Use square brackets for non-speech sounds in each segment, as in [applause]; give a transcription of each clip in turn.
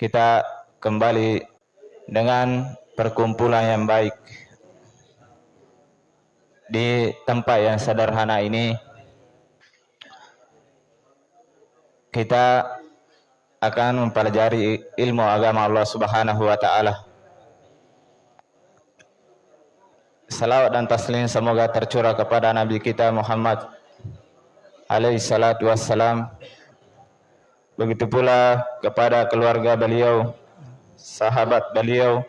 kita kembali dengan perkumpulan yang baik di tempat yang sederhana ini kita akan mempelajari ilmu agama Allah Subhanahu wa taala. Salawat dan taslim semoga tercurah kepada Nabi kita Muhammad alaihi salatu wassalam. Begitu pula kepada keluarga beliau, sahabat beliau,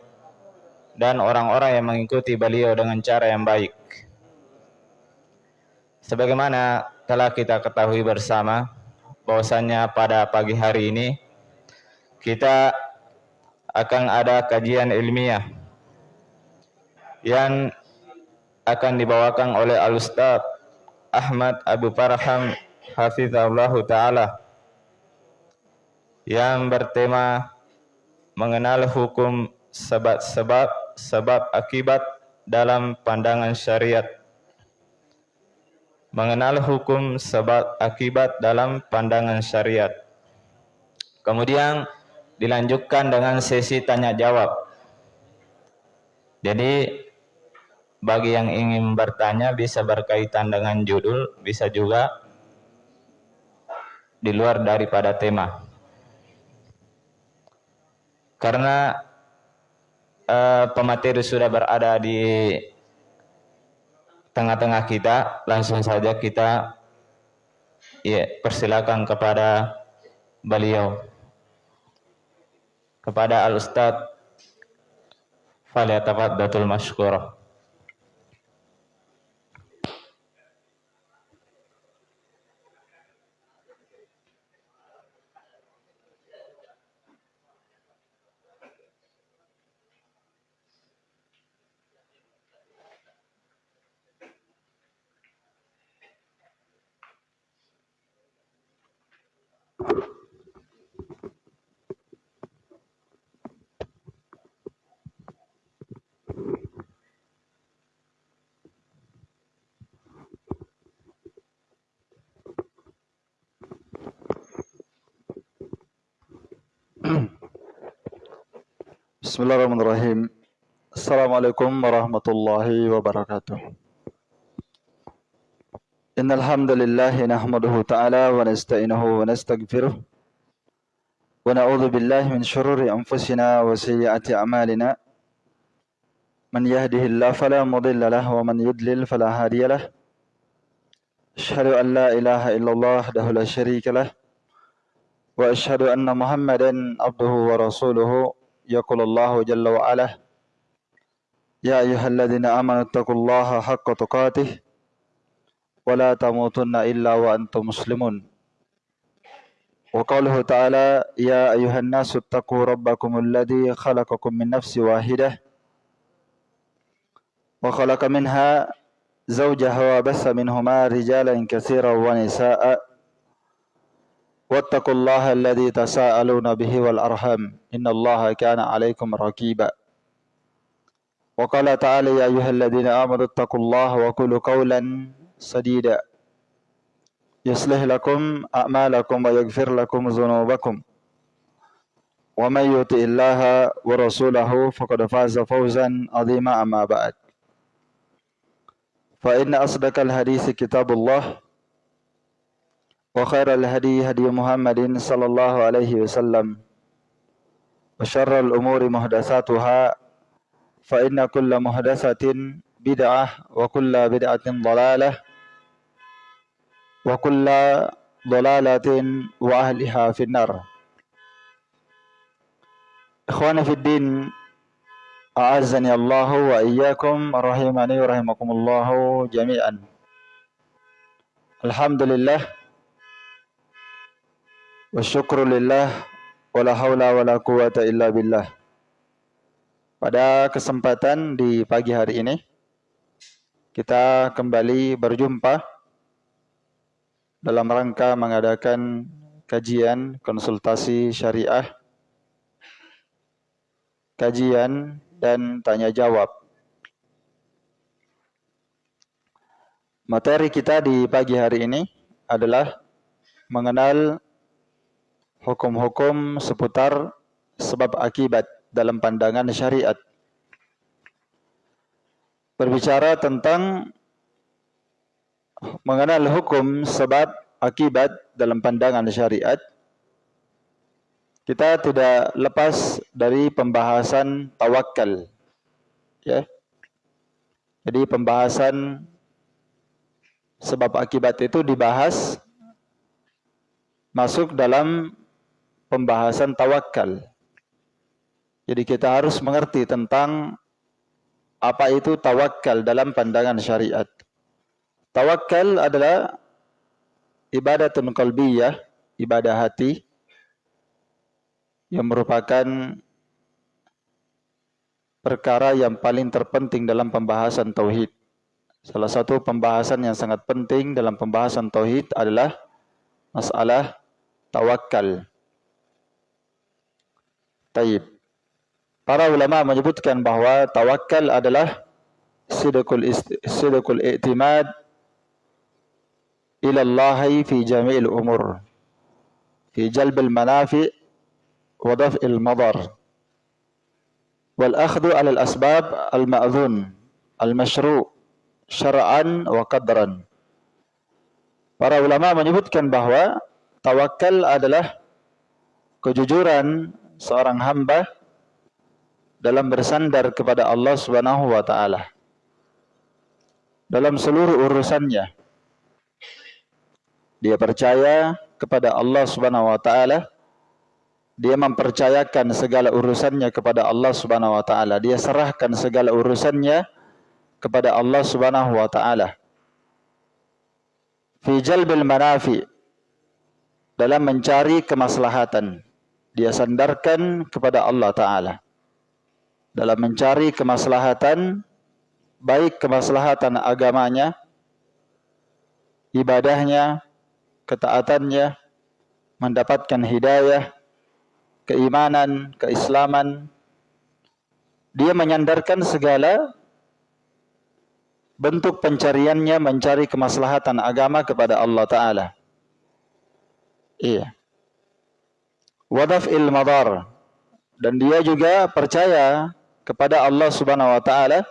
dan orang-orang yang mengikuti beliau dengan cara yang baik. Sebagaimana telah kita ketahui bersama, bahwasannya pada pagi hari ini kita akan ada kajian ilmiah yang akan dibawakan oleh Al-Ustaz Ahmad Abu Farham Hafizahullah Ta'ala yang bertema mengenal hukum sebab-sebab sebab akibat dalam pandangan syariat mengenal hukum sebab akibat dalam pandangan syariat. Kemudian dilanjutkan dengan sesi tanya jawab. Jadi bagi yang ingin bertanya bisa berkaitan dengan judul, bisa juga di luar daripada tema. Karena uh, pemateri sudah berada di tengah-tengah kita, langsung saja kita ya persilakan kepada beliau kepada Al Ustaz Datul Mashkurah. Assalamualaikum warahmatullahi wabarakatuh. Innal hamdalillah nahmaduhu ta'ala wa nasta'inuhu wa nastaghfiruh wa na'udzu billahi min shururi anfusina wa sayyiati a'malina. Man yahdihillahu fala mudilla lahu wa man yudlil fala hadiya lahu. Ashhadu an la ilaha illallah wahdahu la syarika lahu wa ashhadu anna Muhammadan abduhu wa rasuluhu يقول الله جل وعلا يا أيها الذين آمنوا اتقوا الله حق تقاته ولا تموتن إلا وأنتم مسلمون. وقوله تعالى يا أيها الناس اتقوا ربكم الذي خلقكم من نفس واحدة وخلق منها زوجها وبث منهما رجالا كثيرا ونساء واتقوا الله الذي تساءلون به والأرحم إن الله كان عليكم رقيبا. وقال تعالى يا أيها الذين آمنوا اتقوا الله وقولوا قولا سديدا. يصلح لكم أعمالكم ويغفر لكم ذنوبكم. ومن يطع الله ورسوله فقد فاز فوزا عظيما أما بعد. فإن أصدق الحديث كتاب الله وخير الهدي هدي محمد صلى الله عليه وسلم وشر الأمور محدثاتها فإن كل محدثة بدعة وكل بدعة ضلالة وكل ضلالة وأهلها في النار إخواني في الدين أعزني الله وإياكم رحمني ورحمكم الله جميعا الحمد لله Wa syukrulillah wala haula wala quwata illa billah. Pada kesempatan di pagi hari ini kita kembali berjumpa dalam rangka mengadakan kajian konsultasi syariah kajian dan tanya jawab. Materi kita di pagi hari ini adalah mengenal hukum-hukum seputar sebab akibat dalam pandangan syariat. Berbicara tentang mengenal hukum sebab akibat dalam pandangan syariat, kita tidak lepas dari pembahasan tawakal. Ya. Jadi pembahasan sebab akibat itu dibahas masuk dalam pembahasan tawakal. Jadi kita harus mengerti tentang apa itu tawakal dalam pandangan syariat. Tawakal adalah ibadatun qalbiyah, ibadah hati yang merupakan perkara yang paling terpenting dalam pembahasan tauhid. Salah satu pembahasan yang sangat penting dalam pembahasan tauhid adalah masalah tawakal. Taib. Para ulama menyebutkan bahwa tawakal adalah sidqul sidqul i'timad ila Allah fi jami'il umur. Fi jalbil manafi' wa daf'il madar. Wal akhdhu 'ala al-asbab al-ma'dhun al-mashru' syar'an wa qadran. Para ulama menyebutkan bahwa tawakal adalah kejujuran seorang hamba dalam bersandar kepada Allah Subhanahu wa taala dalam seluruh urusannya. Dia percaya kepada Allah Subhanahu wa taala. Dia mempercayakan segala urusannya kepada Allah Subhanahu wa taala. Dia serahkan segala urusannya kepada Allah Subhanahu wa taala. Fi jalbil manafi dalam mencari kemaslahatan. Dia sandarkan kepada Allah taala dalam mencari kemaslahatan baik kemaslahatan agamanya, ibadahnya, ketaatannya, mendapatkan hidayah, keimanan, keislaman. Dia menyandarkan segala bentuk pencariannya mencari kemaslahatan agama kepada Allah Ta'ala. Iya. Wadaf il madar. Dan dia juga percaya kepada Allah Subhanahu wa taala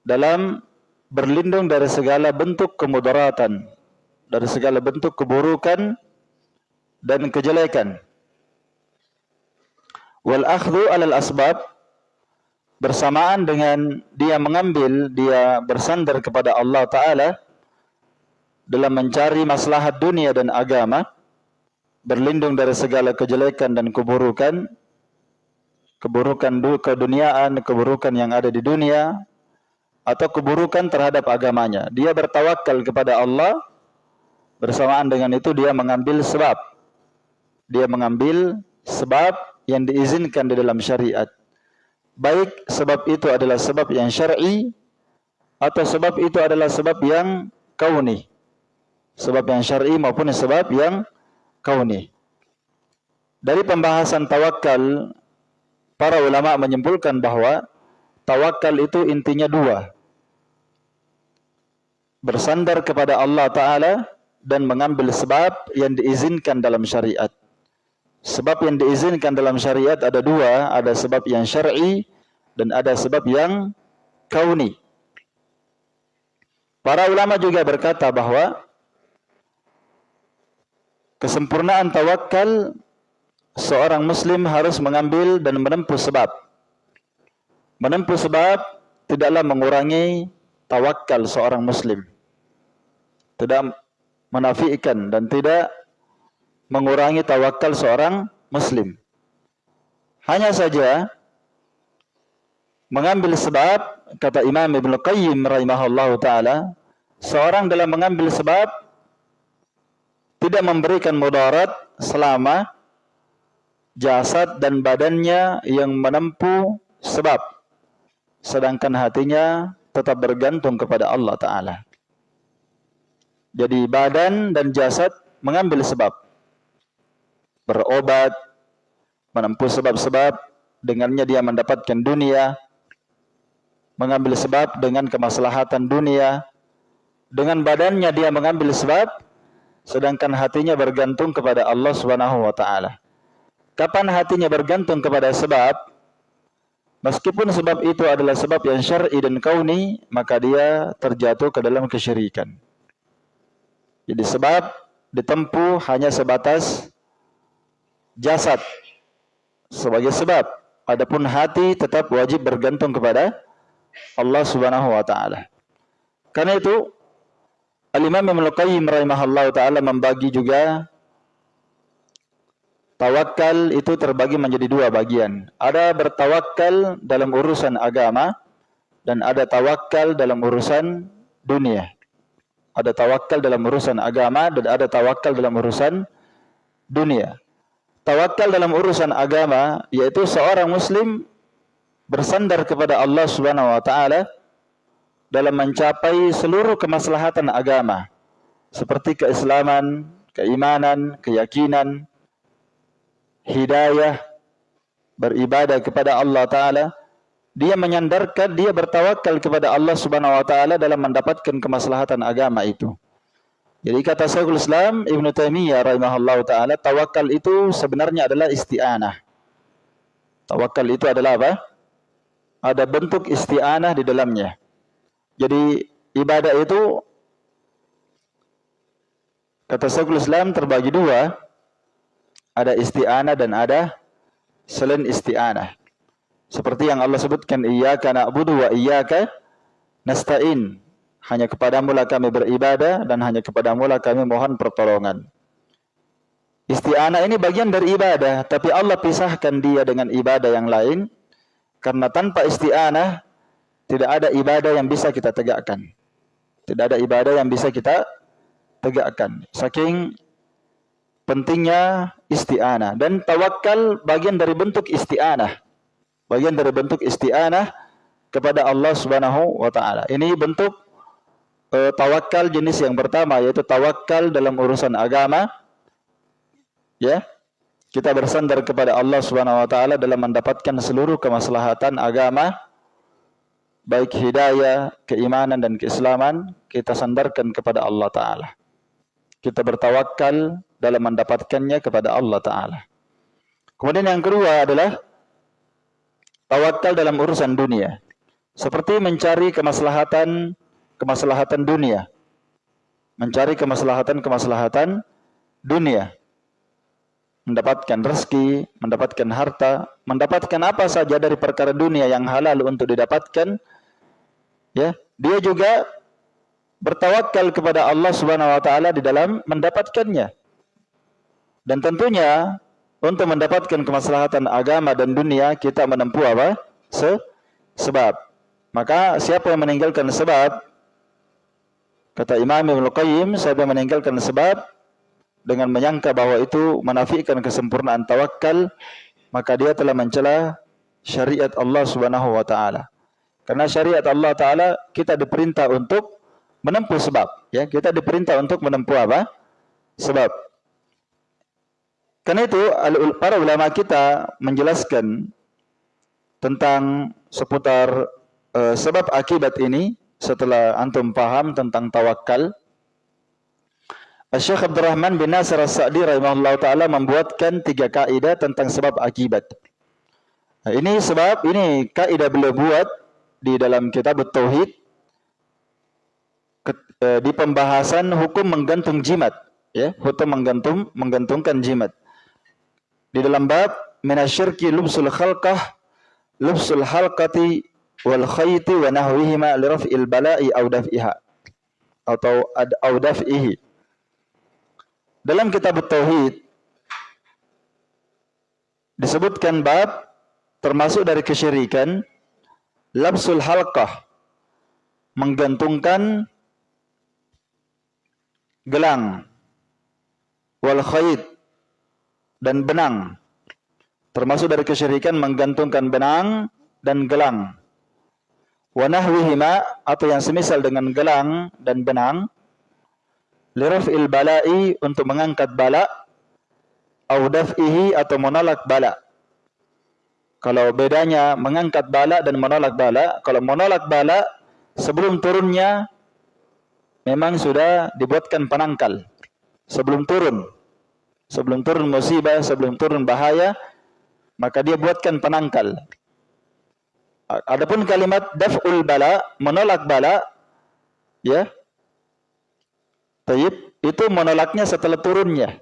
dalam berlindung dari segala bentuk kemudaratan, dari segala bentuk keburukan dan kejelekan. Wal akhdhu 'alal asbab bersamaan dengan dia mengambil, dia bersandar kepada Allah taala dalam mencari maslahat dunia dan agama, berlindung dari segala kejelekan dan keburukan, keburukan keduniaan, keburukan yang ada di dunia, atau keburukan terhadap agamanya. Dia bertawakal kepada Allah, bersamaan dengan itu dia mengambil sebab. Dia mengambil sebab yang diizinkan di dalam syariat. Baik sebab itu adalah sebab yang syar'i atau sebab itu adalah sebab yang kauni. Sebab yang syar'i maupun sebab yang kauni. Dari pembahasan tawakal para ulama menyimpulkan bahwa tawakal itu intinya dua. Bersandar kepada Allah Ta'ala dan mengambil sebab yang diizinkan dalam syariat. Sebab yang diizinkan dalam syariat ada dua, ada sebab yang syar'i dan ada sebab yang kauni. Para ulama juga berkata bahwa kesempurnaan tawakal seorang muslim harus mengambil dan menempuh sebab. Menempuh sebab tidaklah mengurangi tawakal seorang muslim. Tidak menafikan dan tidak mengurangi tawakal seorang muslim. Hanya saja mengambil sebab kata Imam Ibn Qayyim rahimahullah taala seorang dalam mengambil sebab tidak memberikan mudarat selama jasad dan badannya yang menempuh sebab sedangkan hatinya tetap bergantung kepada Allah taala. Jadi badan dan jasad mengambil sebab berobat menempuh sebab-sebab dengannya dia mendapatkan dunia mengambil sebab dengan kemaslahatan dunia dengan badannya dia mengambil sebab sedangkan hatinya bergantung kepada Allah Subhanahu wa taala. Kapan hatinya bergantung kepada sebab, meskipun sebab itu adalah sebab yang syar'i dan kauni, maka dia terjatuh ke dalam kesyirikan. Jadi sebab ditempuh hanya sebatas jasad sebagai sebab. Adapun hati tetap wajib bergantung kepada Allah Subhanahu wa taala. Karena itu Al-Imam Ibnu Qayyim rahimahullah taala membagi juga tawakal itu terbagi menjadi dua bagian. Ada bertawakal dalam urusan agama dan ada tawakal dalam urusan dunia. Ada tawakal dalam urusan agama dan ada tawakal dalam urusan dunia. Tawakal dalam urusan agama yaitu seorang muslim bersandar kepada Allah Subhanahu wa taala dalam mencapai seluruh kemaslahatan agama seperti keislaman, keimanan, keyakinan, hidayah, beribadah kepada Allah taala dia menyandarkan, dia bertawakal kepada Allah Subhanahu wa taala dalam mendapatkan kemaslahatan agama itu. Jadi kata Syekhul Islam Ibn Taimiyah rahimahullah taala, tawakal itu sebenarnya adalah isti'anah. Tawakal itu adalah apa? Ada bentuk isti'anah di dalamnya. Jadi ibadah itu kata Syekhul Islam terbagi dua. Ada isti'anah dan ada selain isti'anah. Seperti yang Allah sebutkan, Iyaka na'budu wa iyaka nasta'in. Hanya kepadamu lah kami beribadah dan hanya kepadamu lah kami mohon pertolongan. Isti'anah ini bagian dari ibadah, tapi Allah pisahkan dia dengan ibadah yang lain. Karena tanpa isti'anah, tidak ada ibadah yang bisa kita tegakkan. Tidak ada ibadah yang bisa kita tegakkan. Saking pentingnya isti'anah. Dan tawakal bagian dari bentuk isti'anah bagian dari bentuk isti'anah kepada Allah Subhanahu wa taala. Ini bentuk uh, tawakal jenis yang pertama yaitu tawakal dalam urusan agama. Ya. Kita bersandar kepada Allah Subhanahu wa taala dalam mendapatkan seluruh kemaslahatan agama baik hidayah, keimanan dan keislaman kita sandarkan kepada Allah taala. Kita bertawakal dalam mendapatkannya kepada Allah taala. Kemudian yang kedua adalah tawakal dalam urusan dunia. Seperti mencari kemaslahatan kemaslahatan dunia. Mencari kemaslahatan-kemaslahatan dunia. Mendapatkan rezeki, mendapatkan harta, mendapatkan apa saja dari perkara dunia yang halal untuk didapatkan. Ya, dia juga bertawakal kepada Allah Subhanahu wa taala di dalam mendapatkannya. Dan tentunya untuk mendapatkan kemaslahatan agama dan dunia kita menempuh apa? Se sebab. Maka siapa yang meninggalkan sebab kata Imam Ibnu Qayyim siapa yang meninggalkan sebab dengan menyangka bahwa itu menafikan kesempurnaan tawakal maka dia telah mencela syariat Allah Subhanahu wa taala. Karena syariat Allah taala kita diperintah untuk menempuh sebab, ya. Kita diperintah untuk menempuh apa? Sebab. Karena itu para ulama kita menjelaskan tentang seputar uh, sebab akibat ini setelah antum paham tentang tawakal. Syekh Abdurrahman bin Nasir As-Sa'di rahimahullah taala membuatkan tiga kaidah tentang sebab akibat. Nah, ini sebab ini kaidah beliau buat di dalam kitab Tauhid eh, di pembahasan hukum menggantung jimat ya, hukum menggantung menggantungkan jimat. Di dalam bab minasyirki lubsul khalqah lubsul halqati wal khayti wa nahwihima li raf'il bala'i aw daf'iha atau ad aw daf'ihi. Dalam kitab tauhid disebutkan bab termasuk dari kesyirikan labsul halqah menggantungkan gelang wal khayt dan benang. Termasuk dari kesyirikan menggantungkan benang dan gelang. Wanahwihima atau yang semisal dengan gelang dan benang. il bala'i untuk mengangkat bala. Audaf'ihi atau menolak bala. Kalau bedanya mengangkat bala dan menolak bala. Kalau menolak bala sebelum turunnya memang sudah dibuatkan penangkal. Sebelum turun sebelum turun musibah, sebelum turun bahaya, maka dia buatkan penangkal. Adapun kalimat daf'ul bala, menolak bala, ya. Taib, itu menolaknya setelah turunnya.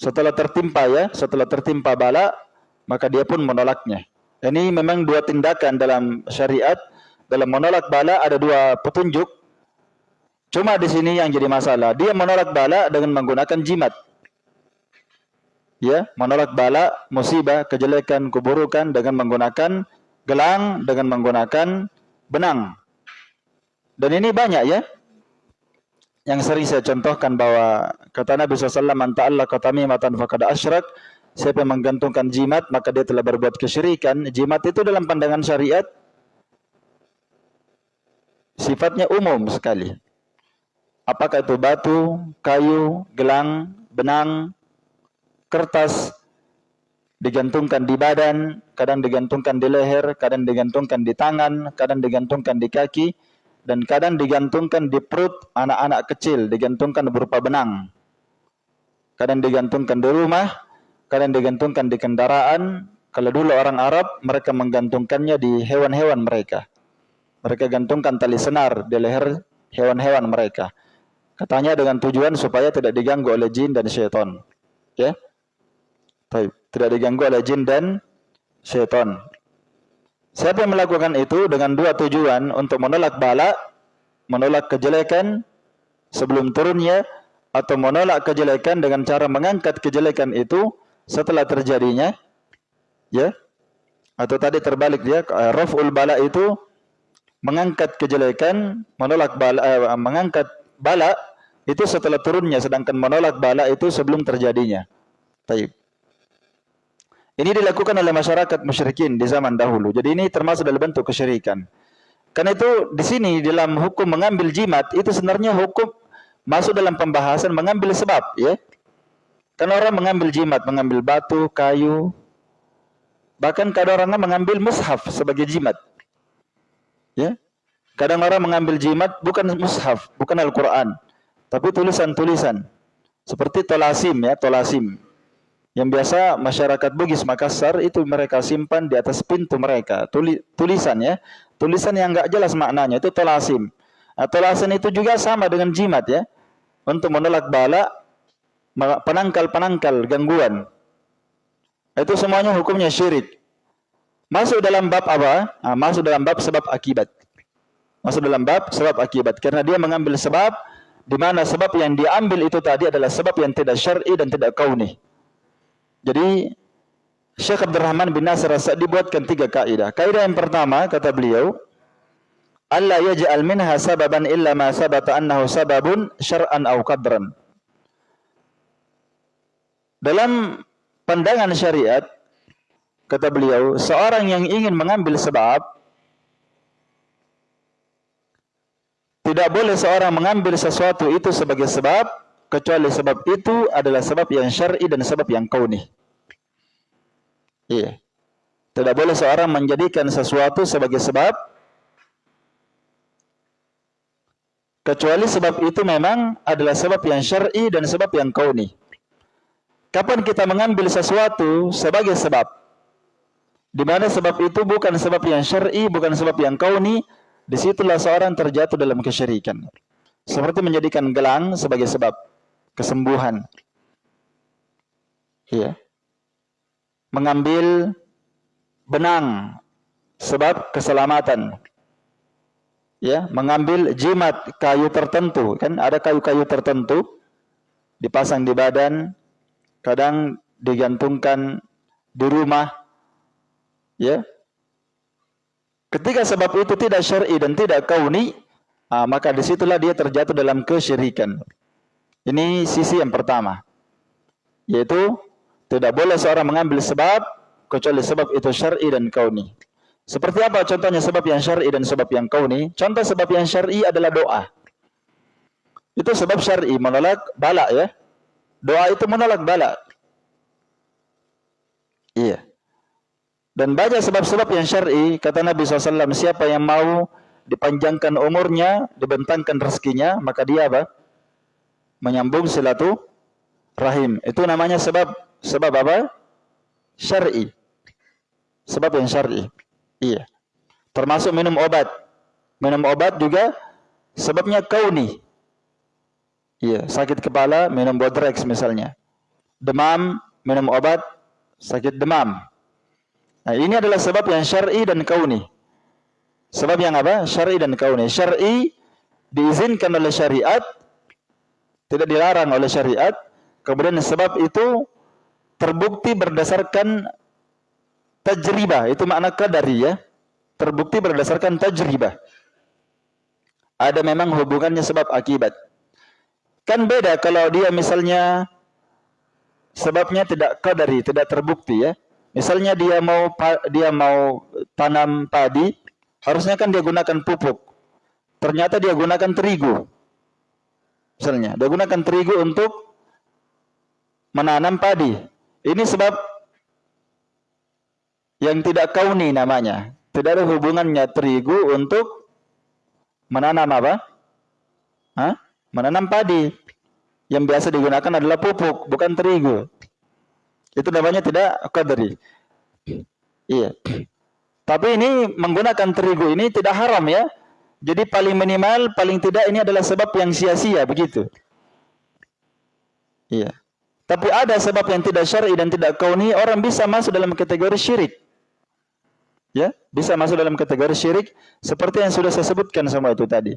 Setelah tertimpa ya, setelah tertimpa bala, maka dia pun menolaknya. Ini memang dua tindakan dalam syariat. Dalam menolak bala ada dua petunjuk. Cuma di sini yang jadi masalah, dia menolak bala dengan menggunakan jimat ya menolak bala, musibah, kejelekan, keburukan dengan menggunakan gelang, dengan menggunakan benang. Dan ini banyak ya. Yang sering saya contohkan bahwa kata Nabi SAW, Man ta'allaqa tamimatan faqad asyrak. Siapa yang menggantungkan jimat, maka dia telah berbuat kesyirikan. Jimat itu dalam pandangan syariat, sifatnya umum sekali. Apakah itu batu, kayu, gelang, benang, kertas digantungkan di badan, kadang digantungkan di leher, kadang digantungkan di tangan, kadang digantungkan di kaki, dan kadang digantungkan di perut anak-anak kecil, digantungkan berupa benang. Kadang digantungkan di rumah, kadang digantungkan di kendaraan. Kalau dulu orang Arab, mereka menggantungkannya di hewan-hewan mereka. Mereka gantungkan tali senar di leher hewan-hewan mereka. Katanya dengan tujuan supaya tidak diganggu oleh jin dan syaitan. Ya. Baik, tidak diganggu oleh jin dan syaitan. Siapa yang melakukan itu dengan dua tujuan untuk menolak bala, menolak kejelekan sebelum turunnya atau menolak kejelekan dengan cara mengangkat kejelekan itu setelah terjadinya ya atau tadi terbalik dia eh, raful bala itu mengangkat kejelekan menolak bala eh, mengangkat bala itu setelah turunnya sedangkan menolak bala itu sebelum terjadinya. Taib. Ini dilakukan oleh masyarakat musyrikin di zaman dahulu. Jadi ini termasuk dalam bentuk kesyirikan. Karena itu di sini dalam hukum mengambil jimat itu sebenarnya hukum masuk dalam pembahasan mengambil sebab, ya. Karena orang mengambil jimat, mengambil batu, kayu, bahkan kadang orang mengambil mushaf sebagai jimat. Ya. Kadang orang mengambil jimat bukan mushaf, bukan Al-Qur'an, tapi tulisan-tulisan. Seperti tolasim ya, tolasim yang biasa masyarakat Bugis Makassar itu mereka simpan di atas pintu mereka. Tuli, tulisan ya. Tulisan yang enggak jelas maknanya itu tolasim. Nah, tolasim itu juga sama dengan jimat ya. Untuk menolak bala penangkal-penangkal gangguan. Itu semuanya hukumnya syirik. Masuk dalam bab apa? Nah, masuk dalam bab sebab akibat. Masuk dalam bab sebab akibat. Karena dia mengambil sebab di mana sebab yang diambil itu tadi adalah sebab yang tidak syar'i dan tidak kauni jadi Syekh Abdurrahman bin Nasir As-Sa'di buatkan tiga kaidah. Kaidah yang pertama kata beliau, Allah yaj'al minha sababan illa ma sabata annahu sababun syar'an aw qadran. Dalam pandangan syariat kata beliau, seorang yang ingin mengambil sebab tidak boleh seorang mengambil sesuatu itu sebagai sebab kecuali sebab itu adalah sebab yang syar'i dan sebab yang kauni. Iya. Tidak boleh seorang menjadikan sesuatu sebagai sebab kecuali sebab itu memang adalah sebab yang syar'i dan sebab yang kauni. Kapan kita mengambil sesuatu sebagai sebab di mana sebab itu bukan sebab yang syar'i, bukan sebab yang kauni, di situlah seorang terjatuh dalam kesyirikan. Seperti menjadikan gelang sebagai sebab kesembuhan. Ya. Mengambil benang sebab keselamatan. Ya, mengambil jimat kayu tertentu, kan ada kayu-kayu tertentu dipasang di badan, kadang digantungkan di rumah. Ya. Ketika sebab itu tidak syar'i dan tidak kauni, ah, maka di situlah dia terjatuh dalam kesyirikan. Ini sisi yang pertama. Yaitu tidak boleh seorang mengambil sebab kecuali sebab itu syar'i dan kauni. Seperti apa contohnya sebab yang syar'i dan sebab yang kauni? Contoh sebab yang syar'i adalah doa. Itu sebab syar'i menolak bala ya. Doa itu menolak bala. Iya. Dan banyak sebab-sebab yang syar'i kata Nabi SAW siapa yang mau dipanjangkan umurnya, dibentangkan rezekinya, maka dia apa? Menyambung silatu rahim. Itu namanya sebab sebab apa? Syar'i. Sebab yang syar'i. Iya. Termasuk minum obat. Minum obat juga sebabnya kauni. Iya, sakit kepala minum Bodrex misalnya. Demam minum obat sakit demam. Nah, ini adalah sebab yang syar'i dan kauni. Sebab yang apa? Syar'i dan kauni. Syar'i diizinkan oleh syariat, tidak dilarang oleh syariat. Kemudian sebab itu terbukti berdasarkan tajribah. Itu makna kadari ya. Terbukti berdasarkan tajribah. Ada memang hubungannya sebab akibat. Kan beda kalau dia misalnya sebabnya tidak kadari, tidak terbukti ya. Misalnya dia mau dia mau tanam padi, harusnya kan dia gunakan pupuk. Ternyata dia gunakan terigu. Misalnya, dia gunakan terigu untuk menanam padi. Ini sebab yang tidak kauni namanya. Tidak ada hubungannya terigu untuk menanam apa? Hah? Menanam padi. Yang biasa digunakan adalah pupuk, bukan terigu. Itu namanya tidak qadri. Iya. Tapi ini menggunakan terigu ini tidak haram ya. Jadi paling minimal, paling tidak ini adalah sebab yang sia-sia begitu. Iya. Tapi ada sebab yang tidak syar'i dan tidak kauni, orang bisa masuk dalam kategori syirik. Ya, bisa masuk dalam kategori syirik seperti yang sudah saya sebutkan semua itu tadi.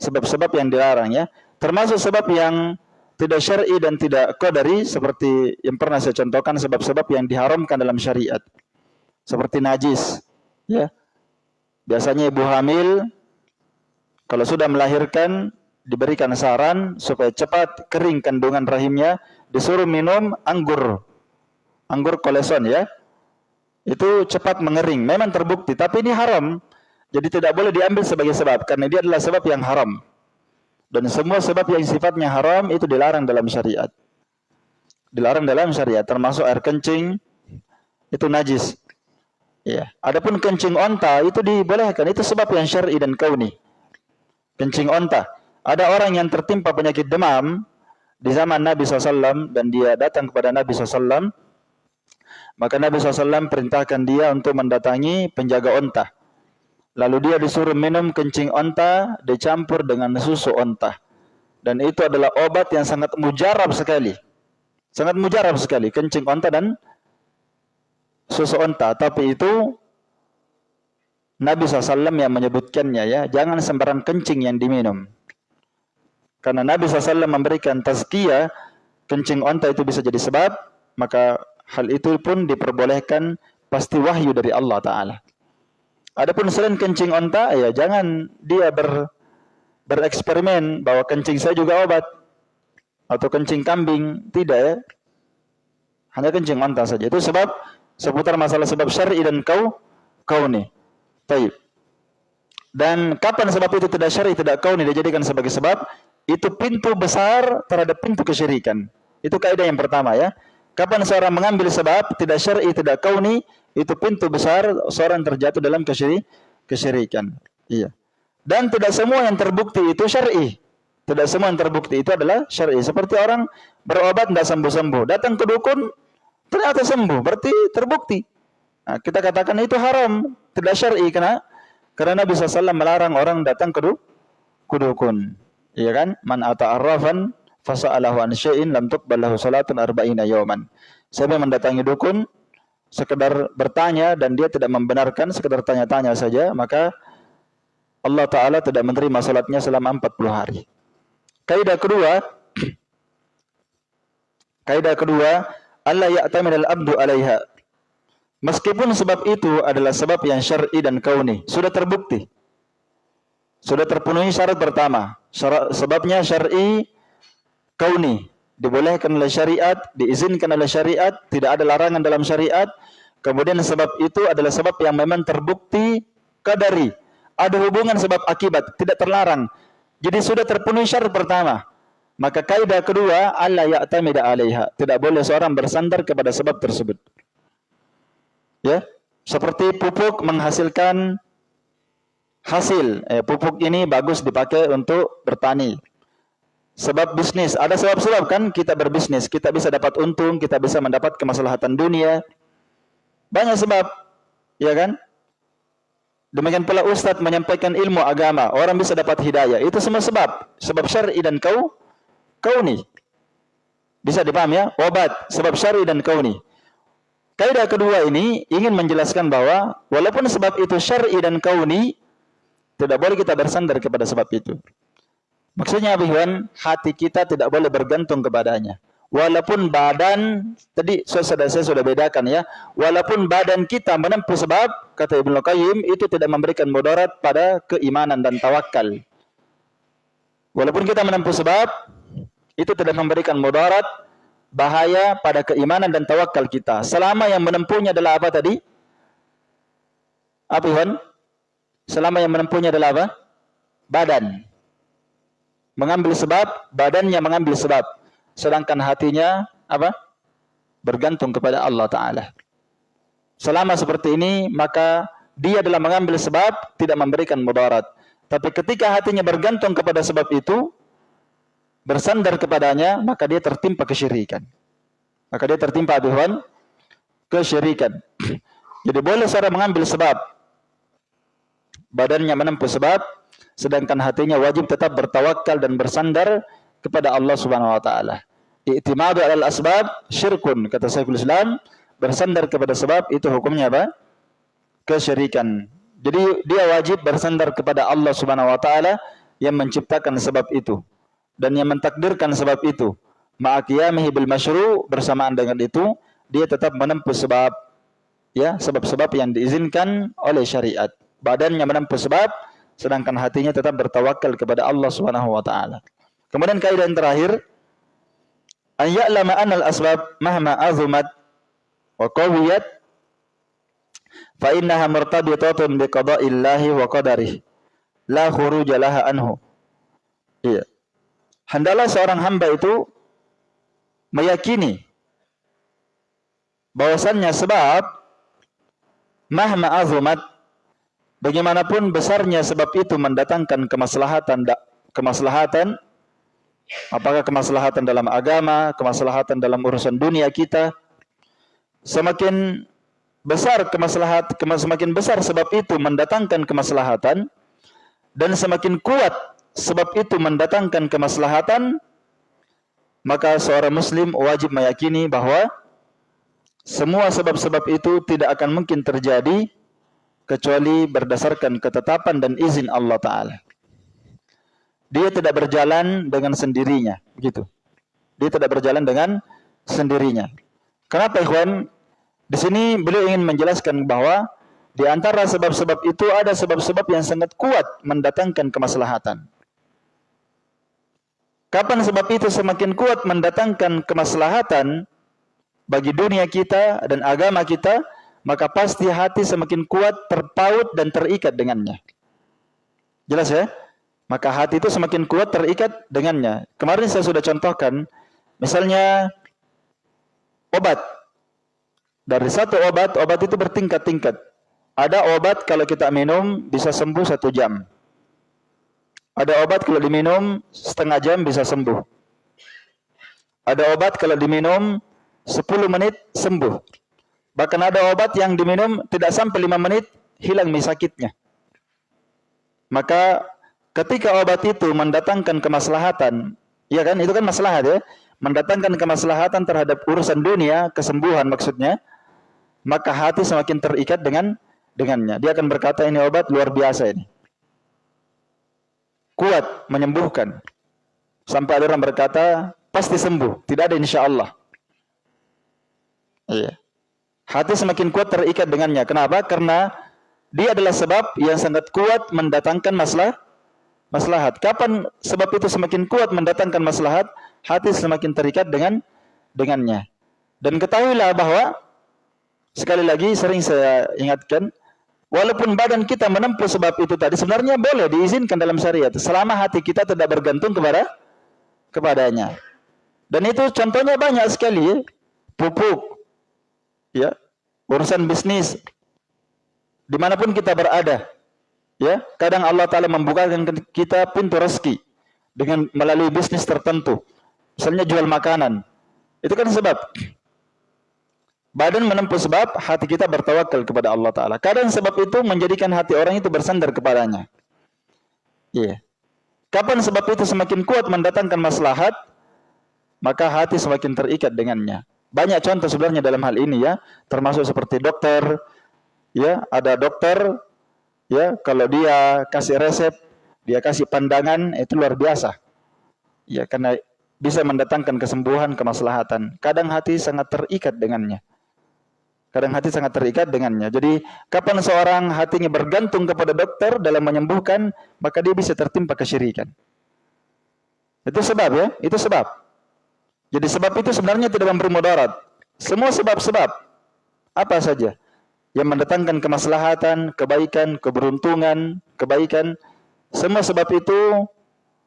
Sebab-sebab yang dilarang ya. Termasuk sebab yang tidak syar'i dan tidak qadari seperti yang pernah saya contohkan sebab-sebab yang diharamkan dalam syariat. Seperti najis, ya. Biasanya ibu hamil kalau sudah melahirkan diberikan saran supaya cepat kering kandungan rahimnya, disuruh minum anggur. Anggur koleson ya. Itu cepat mengering. Memang terbukti, tapi ini haram. Jadi tidak boleh diambil sebagai sebab karena dia adalah sebab yang haram. Dan semua sebab yang sifatnya haram itu dilarang dalam syariat. Dilarang dalam syariat, termasuk air kencing itu najis. Ya. Adapun kencing onta itu dibolehkan, itu sebab yang syar'i dan kauni. Kencing onta. Ada orang yang tertimpa penyakit demam di zaman Nabi SAW dan dia datang kepada Nabi SAW. Maka Nabi SAW perintahkan dia untuk mendatangi penjaga onta. Lalu dia disuruh minum kencing onta dicampur dengan susu onta. Dan itu adalah obat yang sangat mujarab sekali. Sangat mujarab sekali. Kencing onta dan susu onta. Tapi itu Nabi SAW yang menyebutkannya ya. Jangan sembarang kencing yang diminum. Karena Nabi SAW memberikan tazkiyah. Kencing onta itu bisa jadi sebab. Maka hal itu pun diperbolehkan pasti wahyu dari Allah Ta'ala. Adapun selain kencing onta, ya jangan dia ber, bereksperimen bahwa kencing saya juga obat atau kencing kambing, tidak ya. Hanya kencing onta saja. Itu sebab seputar masalah sebab syar'i dan kau kau nih. Taib. Dan kapan sebab itu tidak syar'i, tidak kau nih dijadikan sebagai sebab? Itu pintu besar terhadap pintu kesyirikan. Itu kaidah yang pertama ya. Kapan seorang mengambil sebab tidak syar'i, tidak kau nih itu pintu besar seorang terjatuh dalam kesyirik, kesyirikan. Iya. Dan tidak semua yang terbukti itu syar'i. Tidak semua yang terbukti itu adalah syar'i. Seperti orang berobat tidak sembuh-sembuh, datang ke dukun ternyata sembuh, berarti terbukti. Nah, kita katakan itu haram, tidak syar'i karena karena Nabi SAW melarang orang datang ke, dukun. Iya kan? Man ata'arrafan fasa'alahu an syai'in lam tuqbal lahu salatun arba'ina yawman. Siapa yang mendatangi dukun sekedar bertanya dan dia tidak membenarkan sekedar tanya-tanya saja maka Allah Ta'ala tidak menerima salatnya selama 40 hari kaidah kedua [clears throat] kaidah kedua Allah ya'tamid al-abdu alaiha meskipun sebab itu adalah sebab yang syar'i dan kauni sudah terbukti sudah terpenuhi syarat pertama syarat, sebabnya syar'i kauni dibolehkan oleh syariat, diizinkan oleh syariat, tidak ada larangan dalam syariat. Kemudian sebab itu adalah sebab yang memang terbukti kadari. Ada hubungan sebab akibat, tidak terlarang. Jadi sudah terpenuhi syarat pertama. Maka kaidah kedua, Allah ya'tamida alaiha. Tidak boleh seorang bersandar kepada sebab tersebut. Ya, seperti pupuk menghasilkan hasil. Eh, pupuk ini bagus dipakai untuk bertani. sebab bisnis. Ada sebab-sebab kan kita berbisnis, kita bisa dapat untung, kita bisa mendapat kemaslahatan dunia. Banyak sebab, ya kan? Demikian pula ustaz menyampaikan ilmu agama, orang bisa dapat hidayah. Itu semua sebab, sebab syar'i dan kau kauni. Bisa dipahami ya? Obat, sebab syar'i dan kauni. Kaidah kedua ini ingin menjelaskan bahwa walaupun sebab itu syar'i dan kauni, tidak boleh kita bersandar kepada sebab itu. Maksudnya apa Iwan? Hati kita tidak boleh bergantung kepadanya. Walaupun badan, tadi saya sudah bedakan ya. Walaupun badan kita menempuh sebab, kata Ibnu Qayyim, itu tidak memberikan mudarat pada keimanan dan tawakal. Walaupun kita menempuh sebab, itu tidak memberikan mudarat, bahaya pada keimanan dan tawakal kita. Selama yang menempuhnya adalah apa tadi? Apa Iwan? Selama yang menempuhnya adalah apa? Badan. Mengambil sebab, badannya mengambil sebab sedangkan hatinya apa? bergantung kepada Allah taala. Selama seperti ini maka dia adalah mengambil sebab tidak memberikan mudarat. Tapi ketika hatinya bergantung kepada sebab itu bersandar kepadanya maka dia tertimpa kesyirikan. Maka dia tertimpa aduhan kesyirikan. [clears throat] Jadi boleh seorang mengambil sebab badannya menempuh sebab sedangkan hatinya wajib tetap bertawakal dan bersandar kepada Allah Subhanahu wa taala. I'timadu alal asbab syirkun kata Syekhul Islam bersandar kepada sebab itu hukumnya apa? kesyirikan. Jadi dia wajib bersandar kepada Allah Subhanahu wa taala yang menciptakan sebab itu dan yang mentakdirkan sebab itu. Ma'aqiyamihi bil masyru' bersamaan dengan itu dia tetap menempuh sebab ya sebab-sebab yang diizinkan oleh syariat. Badannya menempuh sebab sedangkan hatinya tetap bertawakal kepada Allah Subhanahu wa taala. Kemudian kaidah yang terakhir an ya'lama anna al-asbab mahma azumat wa qawiyat fa innaha murtabitatun bi wa qadarihi la khuruja laha anhu. Iya. Hendaklah seorang hamba itu meyakini bahwasannya sebab mahma azumat bagaimanapun besarnya sebab itu mendatangkan kemaslahatan kemaslahatan Apakah kemaslahatan dalam agama, kemaslahatan dalam urusan dunia kita. Semakin besar kemaslahat, semakin besar sebab itu mendatangkan kemaslahatan dan semakin kuat sebab itu mendatangkan kemaslahatan maka seorang muslim wajib meyakini bahwa semua sebab-sebab itu tidak akan mungkin terjadi kecuali berdasarkan ketetapan dan izin Allah taala dia tidak berjalan dengan sendirinya, begitu. Dia tidak berjalan dengan sendirinya. Kenapa ikhwan? Di sini beliau ingin menjelaskan bahwa di antara sebab-sebab itu ada sebab-sebab yang sangat kuat mendatangkan kemaslahatan. Kapan sebab itu semakin kuat mendatangkan kemaslahatan bagi dunia kita dan agama kita, maka pasti hati semakin kuat terpaut dan terikat dengannya. Jelas ya? maka hati itu semakin kuat terikat dengannya. Kemarin saya sudah contohkan, misalnya obat. Dari satu obat, obat itu bertingkat-tingkat. Ada obat kalau kita minum bisa sembuh satu jam. Ada obat kalau diminum setengah jam bisa sembuh. Ada obat kalau diminum 10 menit sembuh. Bahkan ada obat yang diminum tidak sampai 5 menit hilang sakitnya. Maka ketika obat itu mendatangkan kemaslahatan, ya kan? Itu kan maslahat ya. Mendatangkan kemaslahatan terhadap urusan dunia, kesembuhan maksudnya, maka hati semakin terikat dengan dengannya. Dia akan berkata ini obat luar biasa ini. Kuat menyembuhkan. Sampai ada orang berkata pasti sembuh, tidak ada insya Allah. Iya. Hati semakin kuat terikat dengannya. Kenapa? Karena dia adalah sebab yang sangat kuat mendatangkan masalah maslahat. Kapan sebab itu semakin kuat mendatangkan maslahat, hati semakin terikat dengan dengannya. Dan ketahuilah bahwa sekali lagi sering saya ingatkan, walaupun badan kita menempuh sebab itu tadi sebenarnya boleh diizinkan dalam syariat selama hati kita tidak bergantung kepada kepadanya. Dan itu contohnya banyak sekali ya. Pupuk ya, urusan bisnis di mana pun kita berada Ya, kadang Allah Taala membukakan kita pintu rezeki dengan melalui bisnis tertentu. Misalnya jual makanan. Itu kan sebab. Badan menempuh sebab, hati kita bertawakal kepada Allah Ta'ala. Kadang sebab itu menjadikan hati orang itu bersandar kepadanya. Iya. Yeah. Kapan sebab itu semakin kuat mendatangkan maslahat, maka hati semakin terikat dengannya. Banyak contoh sebenarnya dalam hal ini ya, termasuk seperti dokter, ya ada dokter, ya kalau dia kasih resep, dia kasih pandangan itu luar biasa, ya karena bisa mendatangkan kesembuhan, kemaslahatan. Kadang hati sangat terikat dengannya. Kadang hati sangat terikat dengannya. Jadi kapan seorang hatinya bergantung kepada dokter dalam menyembuhkan, maka dia bisa tertimpa kesyirikan. Itu sebab ya, itu sebab. Jadi sebab itu sebenarnya tidak memberi mudarat. Semua sebab-sebab apa saja yang mendatangkan kemaslahatan, kebaikan, keberuntungan, kebaikan, semua sebab itu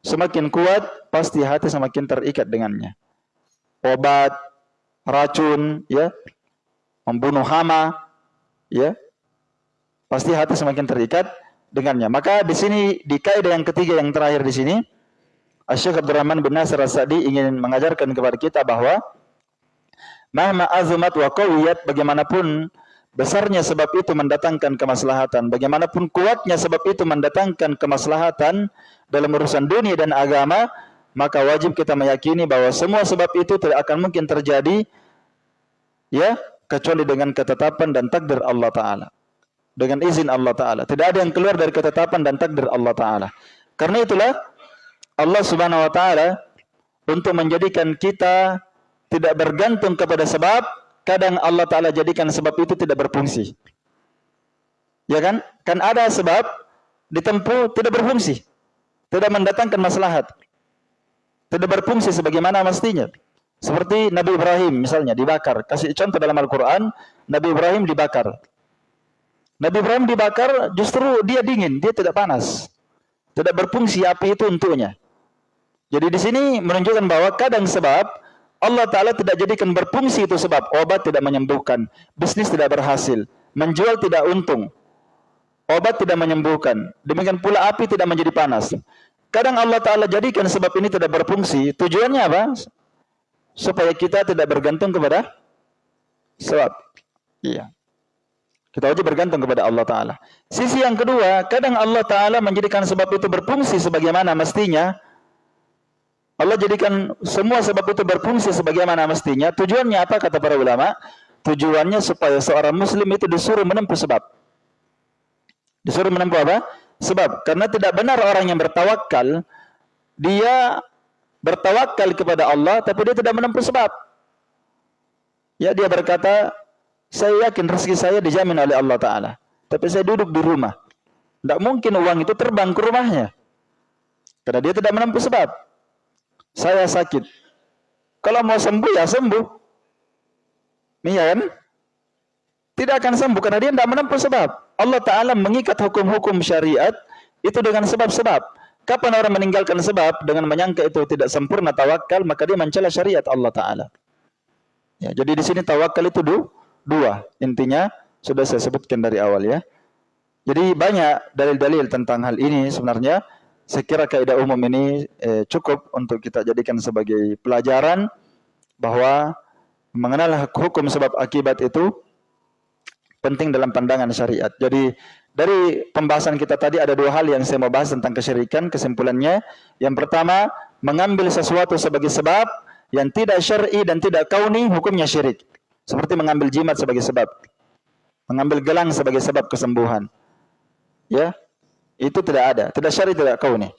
semakin kuat, pasti hati semakin terikat dengannya. Obat, racun, ya, membunuh hama, ya, pasti hati semakin terikat dengannya. Maka di sini di kaidah yang ketiga yang terakhir di sini, Syekh Abdurrahman bin Nasir As-Sa'di ingin mengajarkan kepada kita bahwa mahma azumat wa qawiyat bagaimanapun besarnya sebab itu mendatangkan kemaslahatan, bagaimanapun kuatnya sebab itu mendatangkan kemaslahatan dalam urusan dunia dan agama, maka wajib kita meyakini bahwa semua sebab itu tidak akan mungkin terjadi ya kecuali dengan ketetapan dan takdir Allah Ta'ala. Dengan izin Allah Ta'ala. Tidak ada yang keluar dari ketetapan dan takdir Allah Ta'ala. Karena itulah Allah Subhanahu Wa Ta'ala untuk menjadikan kita tidak bergantung kepada sebab, kadang Allah Ta'ala jadikan sebab itu tidak berfungsi. Ya kan? Kan ada sebab ditempuh tidak berfungsi. Tidak mendatangkan maslahat. Tidak berfungsi sebagaimana mestinya. Seperti Nabi Ibrahim misalnya dibakar. Kasih contoh dalam Al-Quran, Nabi Ibrahim dibakar. Nabi Ibrahim dibakar justru dia dingin, dia tidak panas. Tidak berfungsi api itu untuknya. Jadi di sini menunjukkan bahwa kadang sebab Allah Ta'ala tidak jadikan berfungsi itu sebab obat tidak menyembuhkan, bisnis tidak berhasil, menjual tidak untung, obat tidak menyembuhkan, demikian pula api tidak menjadi panas. Kadang Allah Ta'ala jadikan sebab ini tidak berfungsi, tujuannya apa? Supaya kita tidak bergantung kepada sebab. Iya. Kita wajib bergantung kepada Allah Ta'ala. Sisi yang kedua, kadang Allah Ta'ala menjadikan sebab itu berfungsi sebagaimana mestinya. Allah jadikan semua sebab itu berfungsi sebagaimana mestinya. Tujuannya apa kata para ulama? Tujuannya supaya seorang muslim itu disuruh menempuh sebab. Disuruh menempuh apa? Sebab. Karena tidak benar orang yang bertawakal, dia bertawakal kepada Allah tapi dia tidak menempuh sebab. Ya dia berkata, saya yakin rezeki saya dijamin oleh Allah Ta'ala. Tapi saya duduk di rumah. Tidak mungkin uang itu terbang ke rumahnya. Karena dia tidak menempuh sebab. Saya sakit. Kalau mau sembuh ya sembuh. Iya kan? Tidak akan sembuh karena dia tidak menempuh sebab. Allah Ta'ala mengikat hukum-hukum syariat itu dengan sebab-sebab. Kapan orang meninggalkan sebab dengan menyangka itu tidak sempurna tawakal, maka dia mencela syariat Allah Taala. Ya, jadi di sini tawakal itu du, dua. Intinya sudah saya sebutkan dari awal ya. Jadi banyak dalil-dalil tentang hal ini sebenarnya. Saya kira kaidah umum ini eh, cukup untuk kita jadikan sebagai pelajaran bahwa mengenal hukum sebab akibat itu penting dalam pandangan syariat. Jadi dari pembahasan kita tadi ada dua hal yang saya mau bahas tentang kesyirikan. Kesimpulannya, yang pertama, mengambil sesuatu sebagai sebab yang tidak syar'i dan tidak kauni, hukumnya syirik. Seperti mengambil jimat sebagai sebab. Mengambil gelang sebagai sebab kesembuhan. Ya, itu tidak ada. Tidak syar'i, tidak kauni.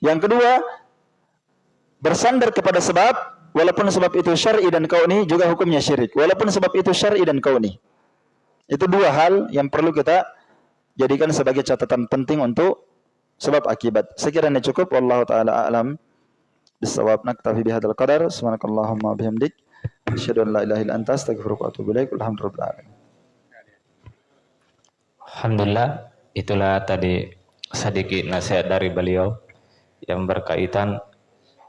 Yang kedua, bersandar kepada sebab, walaupun sebab itu syar'i dan kauni, juga hukumnya syirik. Walaupun sebab itu syar'i dan kauni. Itu dua hal yang perlu kita jadikan sebagai catatan penting untuk sebab akibat. Sekiranya cukup wallahu taala alam bisawab. Naktafi bihadzal qadar. Subhanakallahumma bihamdik. Asyhadu an la ilaha illa anta wa atubu ilaik. Alhamdulillah Alhamdulillah itulah tadi sedikit nasihat dari beliau yang berkaitan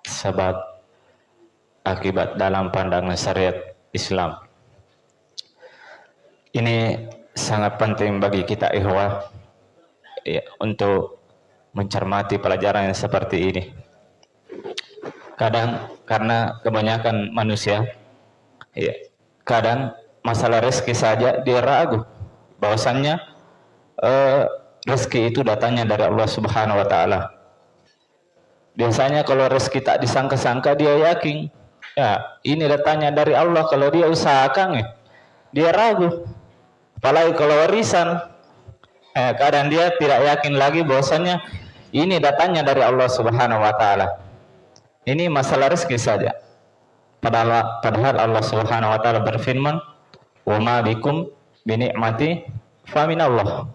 sebab akibat dalam pandangan syariat Islam. Ini sangat penting bagi kita ikhwah ya, untuk mencermati pelajaran yang seperti ini. kadang karena kebanyakan manusia ya, kadang masalah rezeki saja dia ragu bahwasannya eh, rezeki itu datangnya dari Allah Subhanahu wa taala. Biasanya kalau rezeki tak disangka-sangka dia yakin, ya ini datangnya dari Allah kalau dia usahakan ya. Dia ragu. Apalagi kalau warisan, eh, kadang dia tidak yakin lagi bahwasannya ini datangnya dari Allah Subhanahu wa taala. Ini masalah rezeki saja. Padahal, padahal Allah Subhanahu wa taala berfirman, "Wa bikum fa Allah."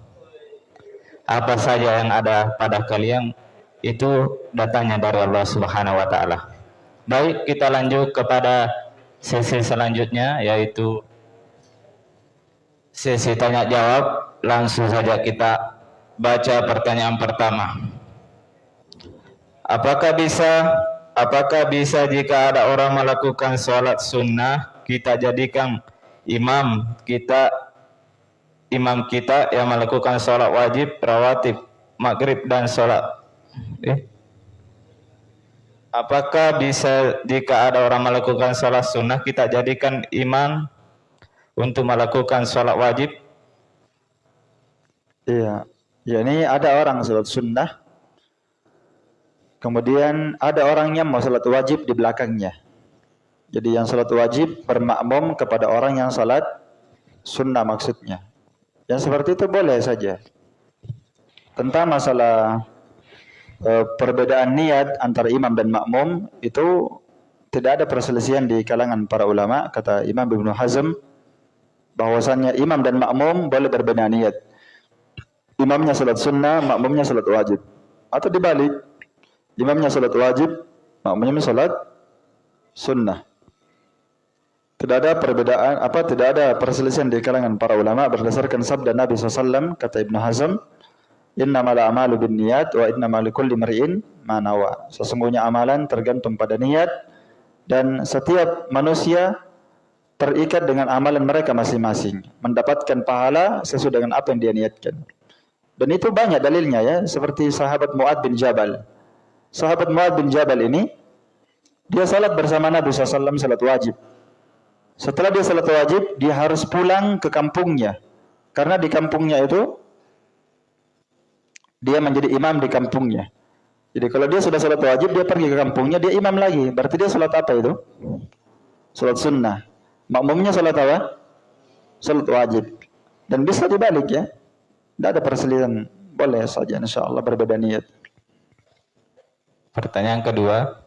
Apa saja yang ada pada kalian itu datangnya dari Allah Subhanahu wa taala. Baik, kita lanjut kepada sesi selanjutnya yaitu sesi tanya jawab. Langsung saja kita baca pertanyaan pertama. Apakah bisa apakah bisa jika ada orang melakukan sholat sunnah kita jadikan imam kita imam kita yang melakukan sholat wajib rawatib maghrib dan sholat eh? apakah bisa jika ada orang melakukan sholat sunnah kita jadikan imam untuk melakukan sholat wajib iya ya ini ada orang sholat sunnah Kemudian ada orang yang mau salat wajib di belakangnya. Jadi yang salat wajib bermakmum kepada orang yang salat sunnah maksudnya. Yang seperti itu boleh saja. Tentang masalah e, perbedaan niat antara imam dan makmum itu tidak ada perselisihan di kalangan para ulama kata Imam Ibnu Hazm bahwasannya imam dan makmum boleh berbeda niat. Imamnya salat sunnah, makmumnya salat wajib. Atau dibalik, Imamnya salat wajib, makmumnya salat sunnah. Tidak ada perbedaan apa tidak ada perselisihan di kalangan para ulama berdasarkan sabda Nabi SAW kata Ibnu Hazm innamal a'malu binniyat wa innamal likulli mar'in ma nawa. Sesungguhnya amalan tergantung pada niat dan setiap manusia terikat dengan amalan mereka masing-masing, mendapatkan pahala sesuai dengan apa yang dia niatkan. Dan itu banyak dalilnya ya, seperti sahabat Muad bin Jabal sahabat Muad bin Jabal ini dia salat bersama Nabi SAW salat wajib. Setelah dia salat wajib, dia harus pulang ke kampungnya. Karena di kampungnya itu dia menjadi imam di kampungnya. Jadi kalau dia sudah salat wajib, dia pergi ke kampungnya, dia imam lagi. Berarti dia salat apa itu? Salat sunnah. Makmumnya salat apa? Salat wajib. Dan bisa dibalik ya. Tidak ada perselisihan. Boleh saja insya Allah berbeda niat. Pertanyaan kedua,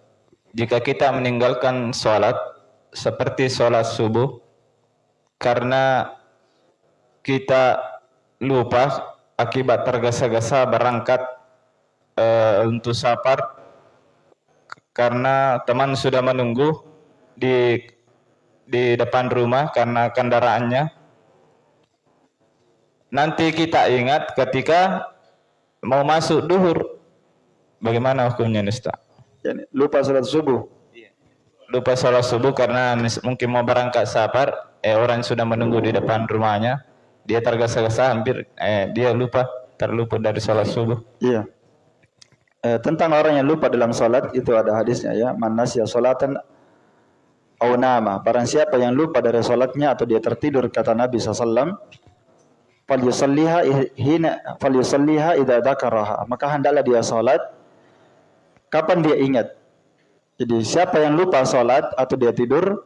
jika kita meninggalkan sholat seperti sholat subuh karena kita lupa akibat tergesa-gesa berangkat e, untuk safar karena teman sudah menunggu di di depan rumah karena kendaraannya. Nanti kita ingat ketika mau masuk duhur Bagaimana hukumnya Nista? Lupa salat subuh. Iya. Lupa salat subuh karena mungkin mau berangkat safar, eh orang sudah menunggu di depan rumahnya, dia tergesa-gesa hampir eh dia lupa terlupa dari salat subuh. Iya. Eh, tentang orang yang lupa dalam salat itu ada hadisnya ya, man nasiya salatan au nama. Barang siapa yang lupa dari salatnya atau dia tertidur kata Nabi sallallahu falyusalliha hina falyusalliha idza. Maka hendaklah dia salat Kapan dia ingat? Jadi siapa yang lupa sholat atau dia tidur,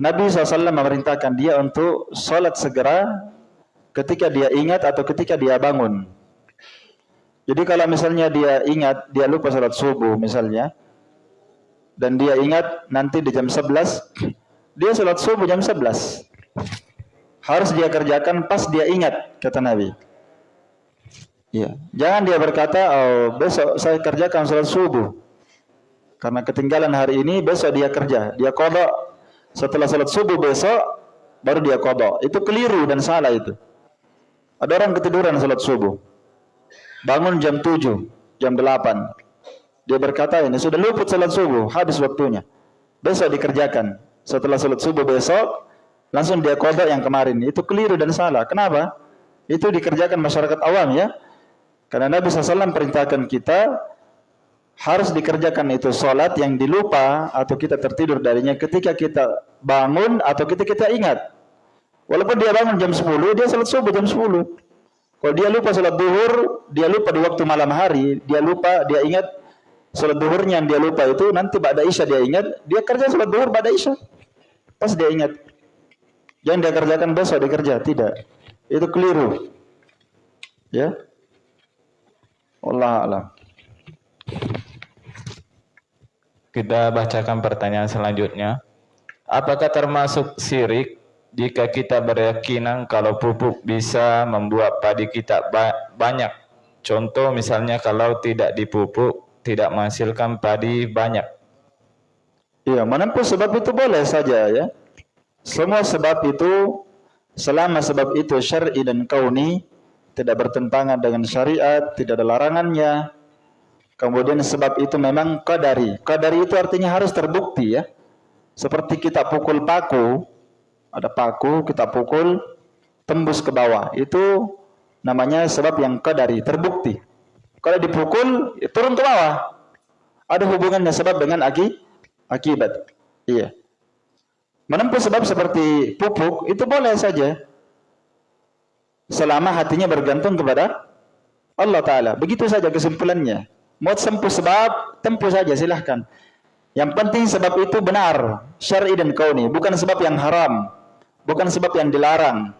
Nabi SAW memerintahkan dia untuk sholat segera ketika dia ingat atau ketika dia bangun. Jadi kalau misalnya dia ingat, dia lupa sholat subuh misalnya, dan dia ingat nanti di jam 11, dia sholat subuh jam 11. Harus dia kerjakan pas dia ingat, kata Nabi. Ya, jangan dia berkata, oh, besok saya kerjakan sholat subuh. Karena ketinggalan hari ini, besok dia kerja. Dia kodok. Setelah sholat subuh besok, baru dia kodok. Itu keliru dan salah itu. Ada orang ketiduran sholat subuh. Bangun jam 7, jam 8. Dia berkata ini, sudah luput sholat subuh, habis waktunya. Besok dikerjakan. Setelah sholat subuh besok, langsung dia kodok yang kemarin. Itu keliru dan salah. Kenapa? Itu dikerjakan masyarakat awam ya. Karena Nabi SAW perintahkan kita harus dikerjakan itu sholat yang dilupa atau kita tertidur darinya ketika kita bangun atau kita kita ingat. Walaupun dia bangun jam 10, dia sholat subuh jam 10. Kalau dia lupa sholat duhur, dia lupa di waktu malam hari, dia lupa, dia ingat sholat duhurnya yang dia lupa itu nanti pada isya dia ingat, dia kerja sholat duhur pada isya. Pas dia ingat. Jangan dia kerjakan besok dia kerja, tidak. Itu keliru. Ya. Allah alam. Kita bacakan pertanyaan selanjutnya. Apakah termasuk sirik jika kita berkeyakinan kalau pupuk bisa membuat padi kita ba banyak? Contoh misalnya kalau tidak dipupuk tidak menghasilkan padi banyak. Iya, mana pun sebab itu boleh saja ya. Semua sebab itu selama sebab itu syar'i dan kauni tidak bertentangan dengan syariat, tidak ada larangannya, Kemudian sebab itu memang qadari. Qadari itu artinya harus terbukti ya. Seperti kita pukul paku, ada paku kita pukul tembus ke bawah. Itu namanya sebab yang qadari, terbukti. Kalau dipukul ya turun ke bawah. Ada hubungannya sebab dengan aki, akibat. Iya. Menempuh sebab seperti pupuk itu boleh saja. Selama hatinya bergantung kepada Allah Ta'ala. Begitu saja kesimpulannya. Mau tempuh sebab, tempuh saja silahkan. Yang penting sebab itu benar, syar'i dan kauni, bukan sebab yang haram, bukan sebab yang dilarang.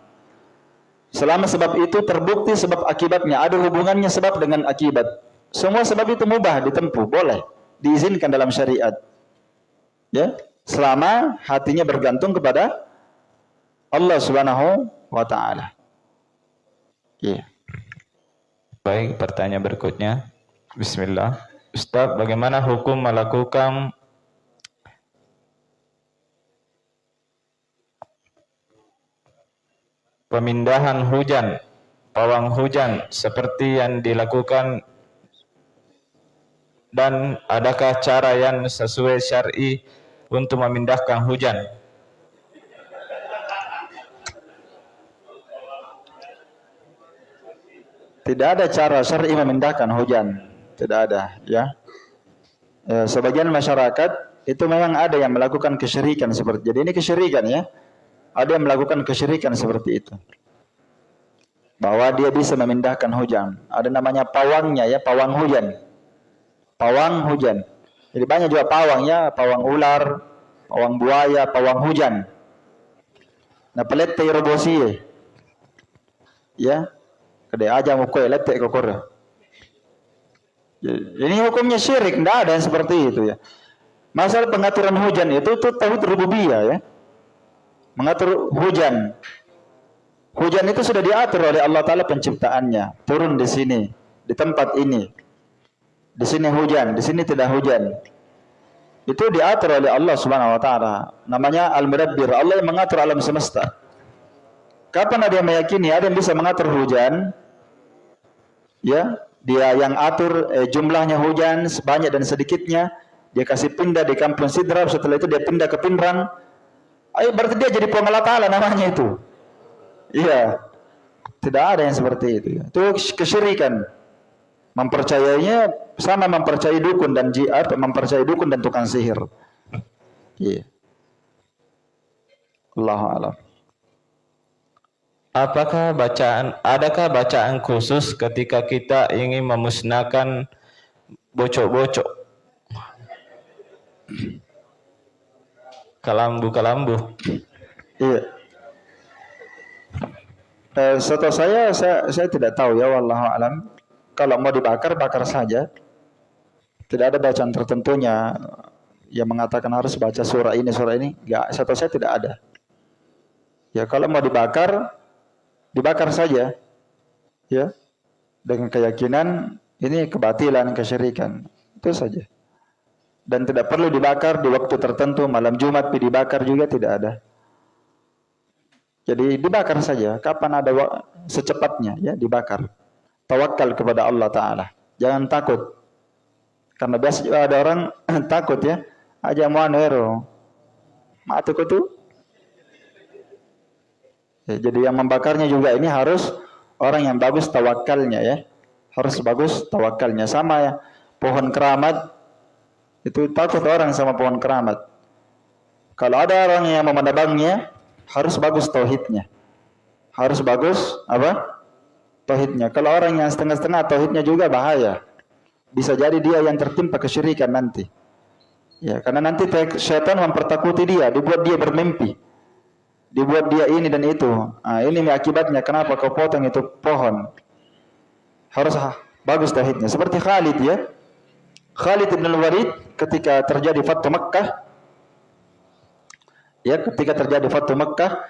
Selama sebab itu terbukti sebab akibatnya, ada hubungannya sebab dengan akibat. Semua sebab itu mubah ditempuh, boleh, diizinkan dalam syariat. Ya, selama hatinya bergantung kepada Allah Subhanahu wa taala. Yeah. Baik, pertanyaan berikutnya. Bismillah. Ustaz, bagaimana hukum melakukan pemindahan hujan, pawang hujan seperti yang dilakukan dan adakah cara yang sesuai syar'i untuk memindahkan hujan? Tidak ada cara syar'i memindahkan hujan. Tidak ada, ya. E, sebagian masyarakat itu memang ada yang melakukan kesyirikan seperti jadi ini kesyirikan ya. Ada yang melakukan kesyirikan seperti itu. Bahwa dia bisa memindahkan hujan. Ada namanya pawangnya ya, pawang hujan. Pawang hujan. Jadi banyak juga pawangnya, pawang ular, pawang buaya, pawang hujan. Nah, pelet robosi ya. Kede aja mau kue letek kokor. Ini hukumnya syirik, tidak ada yang seperti itu ya. Masalah pengaturan hujan itu itu tauhid rububiyah ya. Mengatur hujan. Hujan itu sudah diatur oleh Allah taala penciptaannya. Turun di sini, di tempat ini. Di sini hujan, di sini tidak hujan. Itu diatur oleh Allah Subhanahu wa taala. Namanya Al-Mudabbir. Allah yang mengatur alam semesta. Kapan ada yang meyakini ada yang bisa mengatur hujan? Ya, dia yang atur eh, jumlahnya hujan sebanyak dan sedikitnya dia kasih pindah di kampung Sidrap setelah itu dia pindah ke Pindrang ayo berarti dia jadi pengelola ta'ala namanya itu. Iya. Tidak ada yang seperti itu. Itu kesyirikan. Mempercayainya sama mempercayai dukun dan jiat mempercayai dukun dan tukang sihir. Iya. Allah alam. Apakah bacaan adakah bacaan khusus ketika kita ingin memusnahkan bocok-bocok? Kalambu-kalambu. Iya. Eh, setahu saya, saya saya tidak tahu ya wallahu alam. Kalau mau dibakar bakar saja. Tidak ada bacaan tertentunya yang mengatakan harus baca surah ini surah ini. Enggak, setahu saya tidak ada. Ya kalau mau dibakar dibakar saja ya dengan keyakinan ini kebatilan kesyirikan itu saja dan tidak perlu dibakar di waktu tertentu. Malam Jumat dibakar juga tidak ada. Jadi dibakar saja. Kapan ada secepatnya ya dibakar. Tawakal kepada Allah taala. Jangan takut. Karena biasa ada orang [clears throat] takut ya. Aja mau anero matu tuh Ya, jadi yang membakarnya juga ini harus orang yang bagus tawakalnya ya. Harus bagus tawakalnya sama ya. pohon keramat itu takut orang sama pohon keramat. Kalau ada orang yang menebangnya harus bagus tauhidnya. Harus bagus apa? Tauhidnya. Kalau orang yang setengah-setengah tauhidnya juga bahaya. Bisa jadi dia yang tertimpa kesyirikan nanti. Ya, karena nanti syaitan mempertakuti dia, dibuat dia bermimpi. Dibuat dia ini dan itu. Nah, ini akibatnya kenapa kau potong itu pohon. Harus bagus tauhidnya. Seperti Khalid ya. Khalid bin Walid ketika terjadi Fatu Makkah ya ketika terjadi Fatu Makkah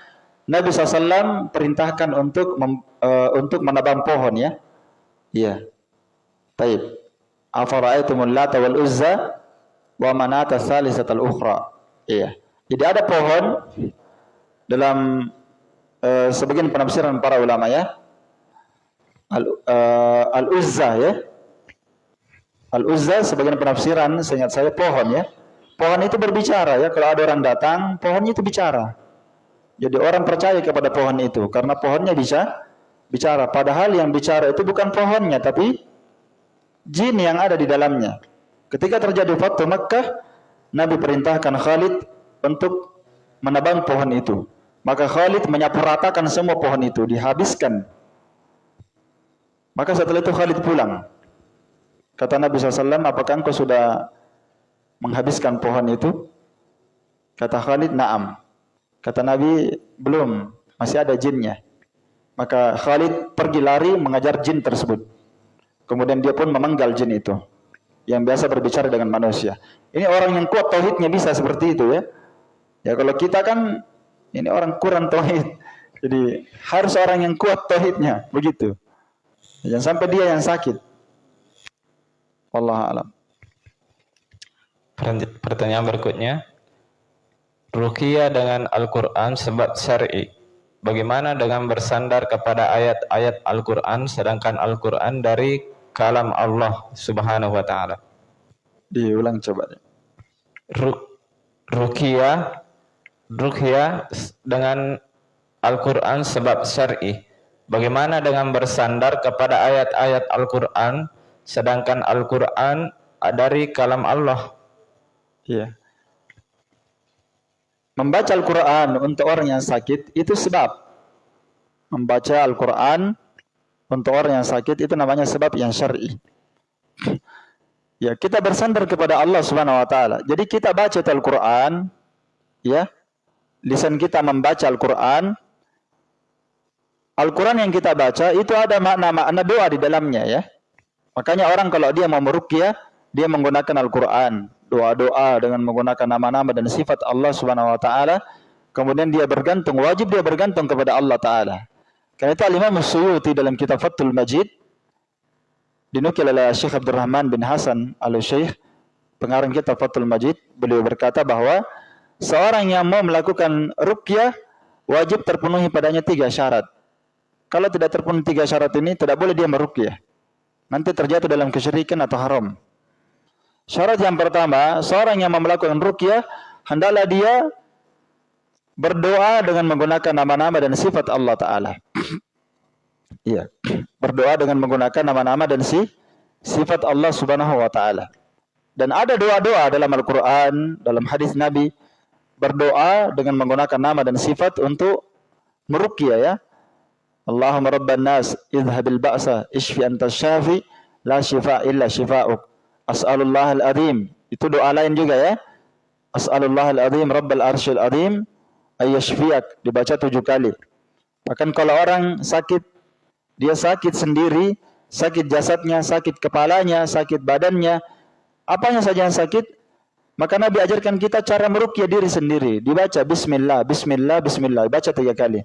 Nabi SAW perintahkan untuk mem, uh, untuk menebang pohon ya. Iya. Taib. Afara'aitumul Lata wal Uzza wa manata salisatal ukhra. Iya. Jadi ada pohon dalam uh, sebagian penafsiran para ulama ya. Al, uh, al Uzza ya. Al Uzza sebagian penafsiran seingat saya pohon ya. Pohon itu berbicara ya. Kalau ada orang datang, pohonnya itu bicara. Jadi orang percaya kepada pohon itu karena pohonnya bisa bicara. Padahal yang bicara itu bukan pohonnya tapi jin yang ada di dalamnya. Ketika terjadi Fatu Makkah, Nabi perintahkan Khalid untuk menebang pohon itu. Maka Khalid menyapu semua pohon itu, dihabiskan. Maka setelah itu Khalid pulang. Kata Nabi SAW, apakah engkau sudah menghabiskan pohon itu? Kata Khalid, naam. Kata Nabi, belum, masih ada jinnya. Maka Khalid pergi lari mengajar jin tersebut. Kemudian dia pun memenggal jin itu. Yang biasa berbicara dengan manusia. Ini orang yang kuat tauhidnya bisa seperti itu ya. Ya kalau kita kan ini orang kurang tauhid. Jadi harus orang yang kuat tauhidnya, begitu. Jangan sampai dia yang sakit. Allah alam. Pertanyaan berikutnya, Rukia dengan Al-Quran sebab syar'i. Bagaimana dengan bersandar kepada ayat-ayat Al-Quran sedangkan Al-Quran dari kalam Allah subhanahu wa ta'ala. Diulang coba. Rukia, Rukia dengan Al-Quran sebab syar'i. Bagaimana dengan bersandar kepada ayat-ayat Al-Quran sedangkan Al-Quran dari kalam Allah? Iya. Membaca Al-Quran untuk orang yang sakit itu sebab. Membaca Al-Quran untuk orang yang sakit itu namanya sebab yang syar'i. [laughs] Ya, kita bersandar kepada Allah Subhanahu wa taala. Jadi kita baca Al-Qur'an ya. Lisan kita membaca Al-Qur'an. Al-Qur'an yang kita baca itu ada makna-makna doa di dalamnya ya. Makanya orang kalau dia mau meruqyah, dia menggunakan Al-Qur'an doa-doa dengan menggunakan nama-nama dan sifat Allah Subhanahu wa taala, kemudian dia bergantung, wajib dia bergantung kepada Allah taala. Karena itu Al-Imam Suyuti dalam kitab Fathul Majid dinukil oleh Syekh Abdurrahman bin Hasan Al-Syekh pengarang kitab Fathul Majid, beliau berkata bahwa seorang yang mau melakukan ruqyah wajib terpenuhi padanya tiga syarat. Kalau tidak terpenuhi tiga syarat ini, tidak boleh dia meruqyah. Nanti terjatuh dalam kesyirikan atau haram. Syarat yang pertama, seorang yang melakukan rukyah hendaklah dia berdoa dengan menggunakan nama-nama dan sifat Allah Taala. [clears throat] Iya, berdoa dengan menggunakan nama-nama dan si sifat Allah Subhanahu Wa Taala. Dan ada doa-doa dalam Al-Quran, dalam hadis Nabi, berdoa dengan menggunakan nama dan sifat untuk merukyah ya. Allahumma rabban nas idhabil ba'sa ishfi anta syafi la shifa illa shifa'uk. As'alullah al-azim. Itu doa lain juga ya. As'alullah al-azim Rabbal arsyil azim ayyashfiyak. Dibaca tujuh kali. Bahkan kalau orang sakit, dia sakit sendiri, sakit jasadnya, sakit kepalanya, sakit badannya, apanya saja yang sakit, maka Nabi ajarkan kita cara merukyah diri sendiri. Dibaca bismillah, bismillah, bismillah. Baca tiga kali.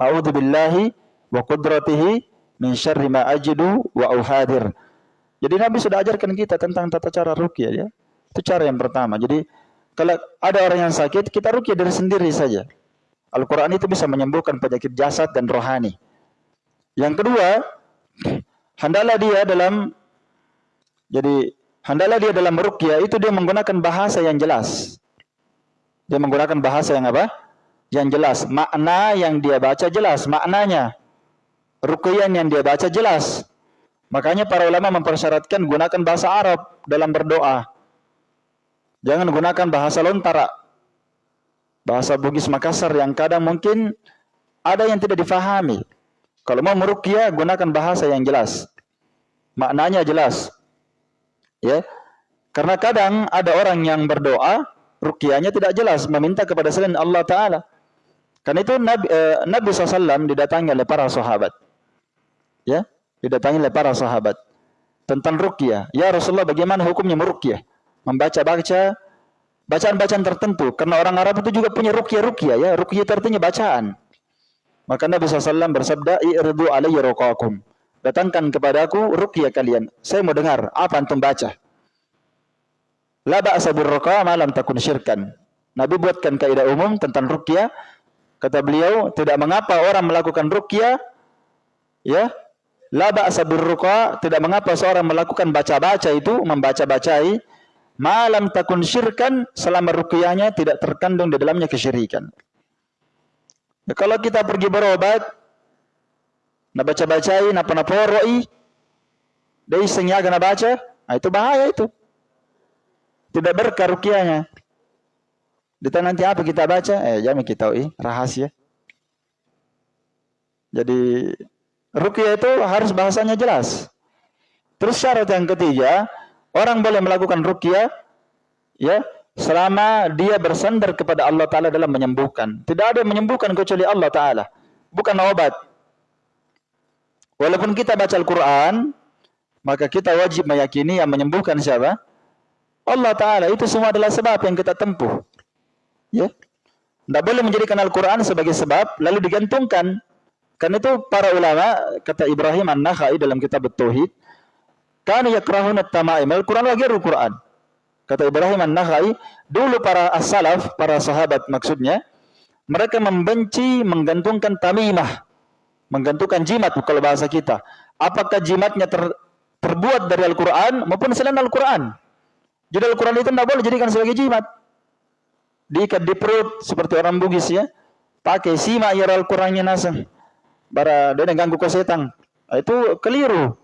A'udzu billahi wa qudratihi min syarri ma ajidu wa uhadir. Jadi Nabi sudah ajarkan kita tentang tata cara rukyah ya. Itu cara yang pertama. Jadi kalau ada orang yang sakit, kita rukyah dari sendiri saja. Al-Quran itu bisa menyembuhkan penyakit jasad dan rohani. Yang kedua, hendaklah dia dalam jadi hendaklah dia dalam rukyah itu dia menggunakan bahasa yang jelas. Dia menggunakan bahasa yang apa? Yang jelas. Makna yang dia baca jelas maknanya. Rukyah yang dia baca jelas. Makanya para ulama mempersyaratkan gunakan bahasa Arab dalam berdoa. Jangan gunakan bahasa lontara. Bahasa Bugis Makassar yang kadang mungkin ada yang tidak difahami. Kalau mau meruqyah gunakan bahasa yang jelas. Maknanya jelas. Ya. Karena kadang ada orang yang berdoa ruqyahnya tidak jelas meminta kepada selain Allah taala. Karena itu Nabi, eh, Nabi SAW didatangi oleh para sahabat. Ya, didatangi oleh para sahabat tentang ruqyah. Ya Rasulullah, bagaimana hukumnya meruqyah? Membaca-baca bacaan-bacaan tertentu. Karena orang Arab itu juga punya ruqyah-ruqyah ya. Ruqyah itu bacaan. Maka Nabi SAW bersabda, "I'ridu alayya ruqakum." Datangkan kepadaku ruqyah kalian. Saya mau dengar apa antum baca. La ba'sa birruqa ma lam takun syirkan. Nabi buatkan kaidah umum tentang ruqyah Kata beliau, tidak mengapa orang melakukan ruqyah ya. La ba'sa birruqa, tidak mengapa seorang melakukan baca-baca itu, membaca-bacai malam takun syirkan selama ruqyahnya tidak terkandung di dalamnya kesyirikan. Ya, kalau kita pergi berobat, nak baca-bacai, nak panaporoi, dari senyaga nak baca, nah itu bahaya itu. Tidak berkah ruqyahnya. Ditanya nanti apa kita baca? Eh, jangan kita tahu, rahasia. Jadi rukyah itu harus bahasanya jelas. Terus syarat yang ketiga, orang boleh melakukan rukyah ya selama dia bersandar kepada Allah taala dalam menyembuhkan. Tidak ada yang menyembuhkan kecuali Allah taala. Bukan obat. Walaupun kita baca Al-Qur'an, maka kita wajib meyakini yang menyembuhkan siapa? Allah taala. Itu semua adalah sebab yang kita tempuh. Ya. Tidak boleh menjadikan Al-Quran sebagai sebab lalu digantungkan. Karena itu para ulama kata Ibrahim An-Nakhai dalam kitab Tauhid, kan yakrahun at-tamaim. Al-Quran lagi Al-Quran. Kata Ibrahim An-Nakhai, dulu para as-salaf, para sahabat maksudnya, mereka membenci menggantungkan tamimah, menggantungkan jimat kalau bahasa kita. Apakah jimatnya ter, terbuat dari Al-Quran maupun selain Al-Quran? Jadi Al-Quran itu tidak boleh jadikan sebagai jimat diikat di perut seperti orang Bugis ya. Pakai simak ya Al-Qur'annya nasang. Bara dia ganggu ke setan. Nah, itu keliru.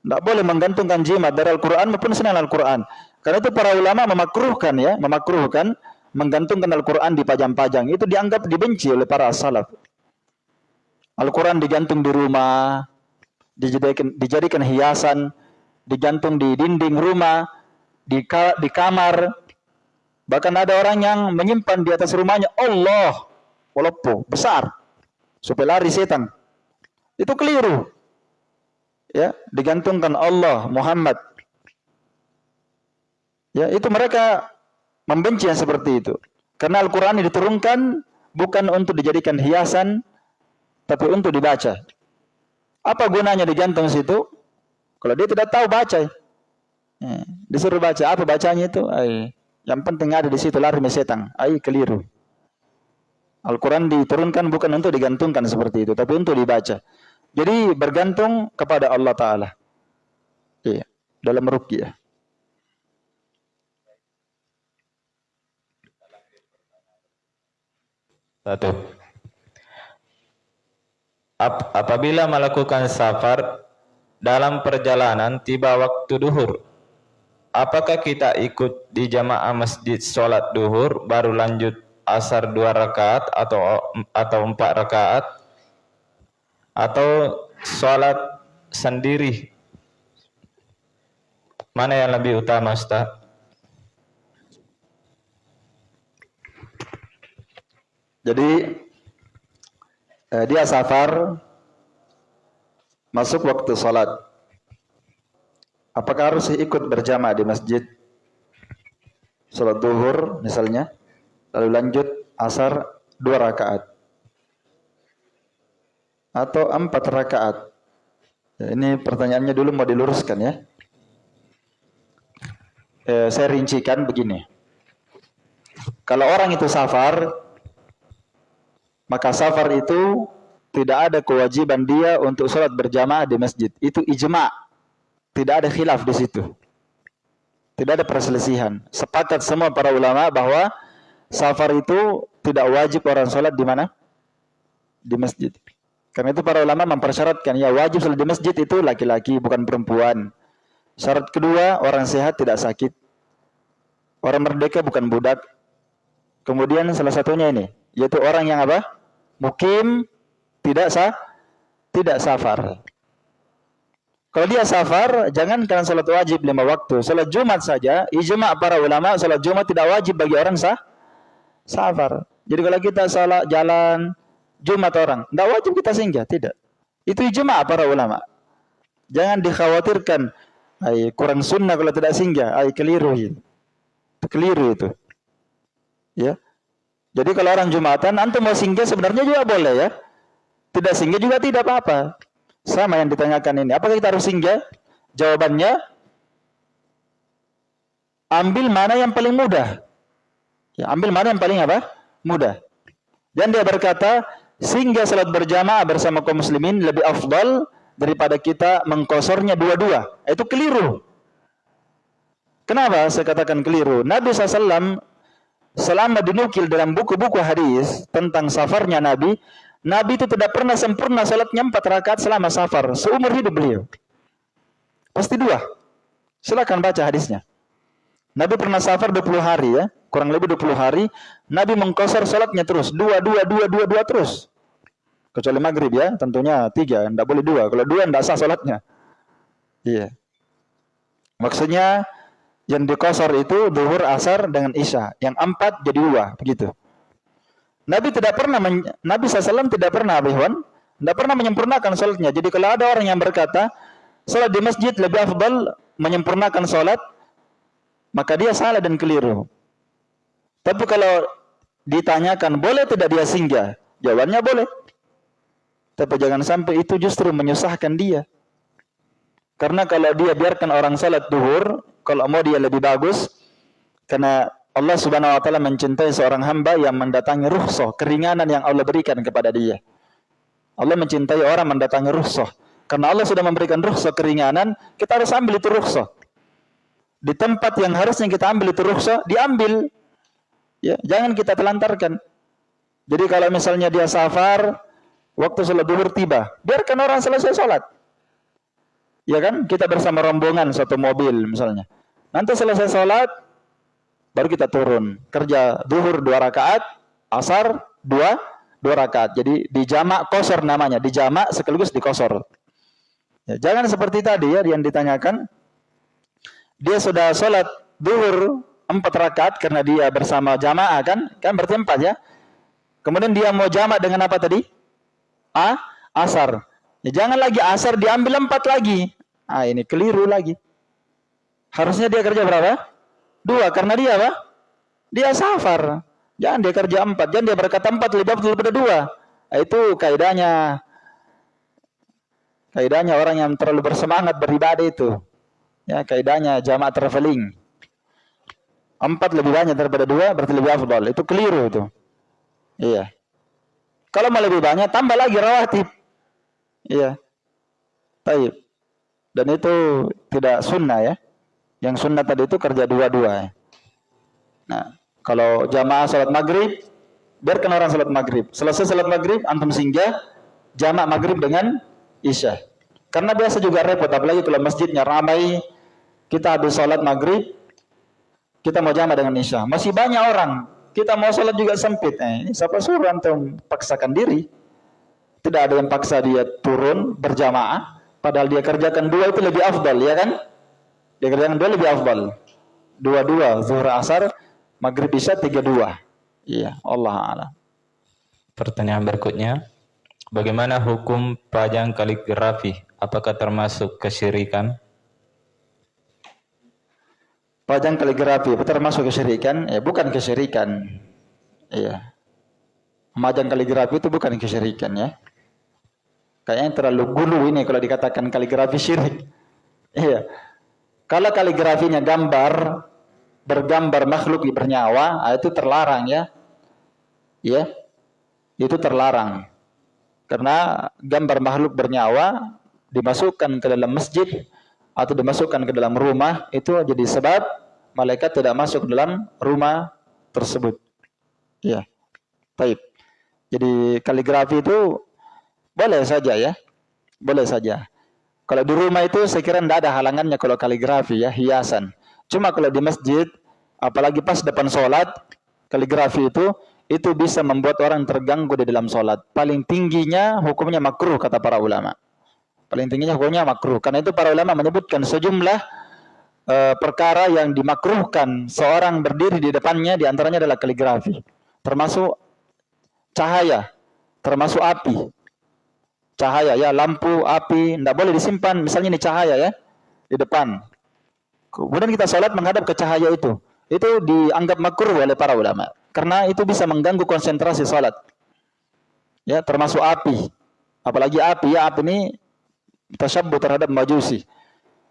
Tidak boleh menggantungkan jimat dari Al-Quran maupun selain Al-Quran. Karena itu para ulama memakruhkan ya, memakruhkan menggantungkan Al-Quran di pajang-pajang. Itu dianggap dibenci oleh para salaf. Al-Quran digantung di rumah, dijadikan, dijadikan hiasan, digantung di dinding rumah, di, ka, di kamar, Bahkan ada orang yang menyimpan di atas rumahnya Allah walaupun besar supaya lari setan. Itu keliru. Ya, digantungkan Allah Muhammad. Ya, itu mereka membenci yang seperti itu. Karena Al-Qur'an diturunkan bukan untuk dijadikan hiasan tapi untuk dibaca. Apa gunanya digantung situ? Kalau dia tidak tahu baca. Ya, disuruh baca, apa bacanya itu? Ay, yang penting ada di situ lari setan. Ai keliru. Al-Quran diturunkan bukan untuk digantungkan seperti itu, tapi untuk dibaca. Jadi bergantung kepada Allah Ta'ala. Iya, dalam rukyah. Satu. Ap apabila melakukan safar dalam perjalanan tiba waktu duhur apakah kita ikut di jamaah masjid sholat duhur baru lanjut asar dua rakaat atau atau empat rakaat atau sholat sendiri mana yang lebih utama Ustaz? Jadi eh, dia safar masuk waktu sholat Apakah harus ikut berjamaah di masjid? Salat duhur misalnya, lalu lanjut asar dua rakaat atau empat rakaat. Ya, ini pertanyaannya dulu mau diluruskan ya. Eh, saya rincikan begini. Kalau orang itu safar, maka safar itu tidak ada kewajiban dia untuk sholat berjamaah di masjid. Itu ijma' Tidak ada khilaf di situ. Tidak ada perselisihan. Sepakat semua para ulama bahwa safar itu tidak wajib orang sholat di mana? Di masjid. Karena itu para ulama mempersyaratkan ya wajib sholat di masjid itu laki-laki bukan perempuan. Syarat kedua orang sehat tidak sakit. Orang merdeka bukan budak. Kemudian salah satunya ini yaitu orang yang apa? Mukim tidak sah tidak safar. Kalau dia safar, jangan kalian salat wajib lima waktu. Salat Jumat saja, ijma para ulama salat Jumat tidak wajib bagi orang sah safar. Jadi kalau kita salat jalan Jumat orang, tidak wajib kita singgah, tidak. Itu ijma para ulama. Jangan dikhawatirkan, ay, kurang sunnah kalau tidak singgah, ay keliru itu. Keliru itu. Ya. Jadi kalau orang Jumatan, antum mau singgah sebenarnya juga boleh ya. Tidak singgah juga tidak apa-apa. Sama yang ditanyakan ini. Apakah kita harus singgah? Jawabannya, ambil mana yang paling mudah. Ya, ambil mana yang paling apa? Mudah. Dan dia berkata, sehingga salat berjamaah bersama kaum muslimin lebih afdal daripada kita mengkosornya dua-dua. Itu keliru. Kenapa saya katakan keliru? Nabi SAW selama dinukil dalam buku-buku hadis tentang safarnya Nabi, Nabi itu tidak pernah sempurna salatnya empat rakaat selama safar. Seumur hidup beliau. Pasti dua. Silakan baca hadisnya. Nabi pernah safar 20 hari ya. Kurang lebih 20 hari. Nabi mengkosor salatnya terus. Dua, dua, dua, dua, dua terus. Kecuali maghrib ya. Tentunya tiga. Tidak boleh dua. Kalau dua tidak sah salatnya. Iya. Maksudnya yang dikosor itu duhur, asar dengan isya. Yang empat jadi dua, begitu. Nabi tidak pernah, Nabi SAW tidak pernah, Abihwan, tidak pernah menyempurnakan sholatnya. Jadi kalau ada orang yang berkata, sholat di masjid lebih afdal menyempurnakan sholat, maka dia salah dan keliru. Tapi kalau ditanyakan, boleh tidak dia singgah? Jawabannya boleh. Tapi jangan sampai itu justru menyusahkan dia. Karena kalau dia biarkan orang salat duhur, kalau mau dia lebih bagus, karena Allah subhanahu wa ta'ala mencintai seorang hamba yang mendatangi ruhsah, keringanan yang Allah berikan kepada dia. Allah mencintai orang mendatangi ruhsah. Karena Allah sudah memberikan ruhsah keringanan, kita harus ambil itu ruhsah. Di tempat yang harusnya kita ambil itu ruhsah, diambil. Ya, jangan kita telantarkan. Jadi kalau misalnya dia safar, waktu sholat duhur tiba, biarkan orang selesai sholat. Ya kan? Kita bersama rombongan satu mobil misalnya. Nanti selesai sholat, baru kita turun. Kerja duhur dua rakaat, asar dua, dua rakaat. Jadi di jamak kosor namanya. Di jamak sekaligus di kosor. Ya, jangan seperti tadi ya yang ditanyakan. Dia sudah sholat duhur empat rakaat karena dia bersama jamaah kan? Kan berarti empat ya. Kemudian dia mau jamak dengan apa tadi? A, asar. Ya, jangan lagi asar diambil empat lagi. Ah ini keliru lagi. Harusnya dia kerja berapa? Dua. Karena dia apa? Dia safar. Jangan dia kerja empat. Jangan dia berkata empat lebih bagus daripada dua. Nah, itu kaidahnya. Kaidahnya orang yang terlalu bersemangat beribadah itu. Ya, kaidahnya jamaah traveling. Empat lebih banyak daripada dua berarti lebih afdal. Itu keliru itu. Iya. Kalau mau lebih banyak tambah lagi rawatib. Iya. Baik. Dan itu tidak sunnah ya. Yang sunnah tadi itu kerja dua-dua. Nah, kalau jamaah salat maghrib, biarkan orang salat maghrib. Selesai salat maghrib, antum singgah, jamaah maghrib dengan isya. Karena biasa juga repot, apalagi kalau masjidnya ramai, kita habis salat maghrib, kita mau jamaah dengan isya. Masih banyak orang, kita mau salat juga sempit. Eh, siapa suruh antum paksakan diri? Tidak ada yang paksa dia turun berjamaah. Padahal dia kerjakan dua itu lebih afdal, ya kan? Dia kerjakan dua lebih afdal. Dua-dua, zuhur asar, maghrib isya tiga-dua. Iya, Allah alam. Pertanyaan berikutnya, bagaimana hukum pajang kaligrafi? Apakah termasuk kesyirikan? Pajang kaligrafi itu termasuk kesyirikan? Ya, bukan kesyirikan. Iya. Pemajang kaligrafi itu bukan kesyirikan ya. Kayaknya terlalu gulu ini kalau dikatakan kaligrafi syirik. Iya. Kalau kaligrafinya gambar, bergambar makhluk bernyawa, ah, itu terlarang ya. Ya. Itu terlarang. Karena gambar makhluk bernyawa dimasukkan ke dalam masjid atau dimasukkan ke dalam rumah itu jadi sebab malaikat tidak masuk dalam rumah tersebut. Ya. Baik. Jadi kaligrafi itu Boleh saja ya. Boleh saja. Kalau di rumah itu saya kira tidak ada halangannya kalau kaligrafi ya, hiasan. Cuma kalau di masjid, apalagi pas depan sholat, kaligrafi itu, itu bisa membuat orang terganggu di dalam sholat. Paling tingginya hukumnya makruh kata para ulama. Paling tingginya hukumnya makruh. Karena itu para ulama menyebutkan sejumlah uh, perkara yang dimakruhkan seorang berdiri di depannya di antaranya adalah kaligrafi. Termasuk cahaya, termasuk api, cahaya ya, lampu, api, tidak boleh disimpan. Misalnya ini cahaya ya, di depan. Kemudian kita sholat menghadap ke cahaya itu. Itu dianggap makruh oleh para ulama. Karena itu bisa mengganggu konsentrasi sholat. Ya, termasuk api. Apalagi api, ya api ini tasyabbu terhadap majusi.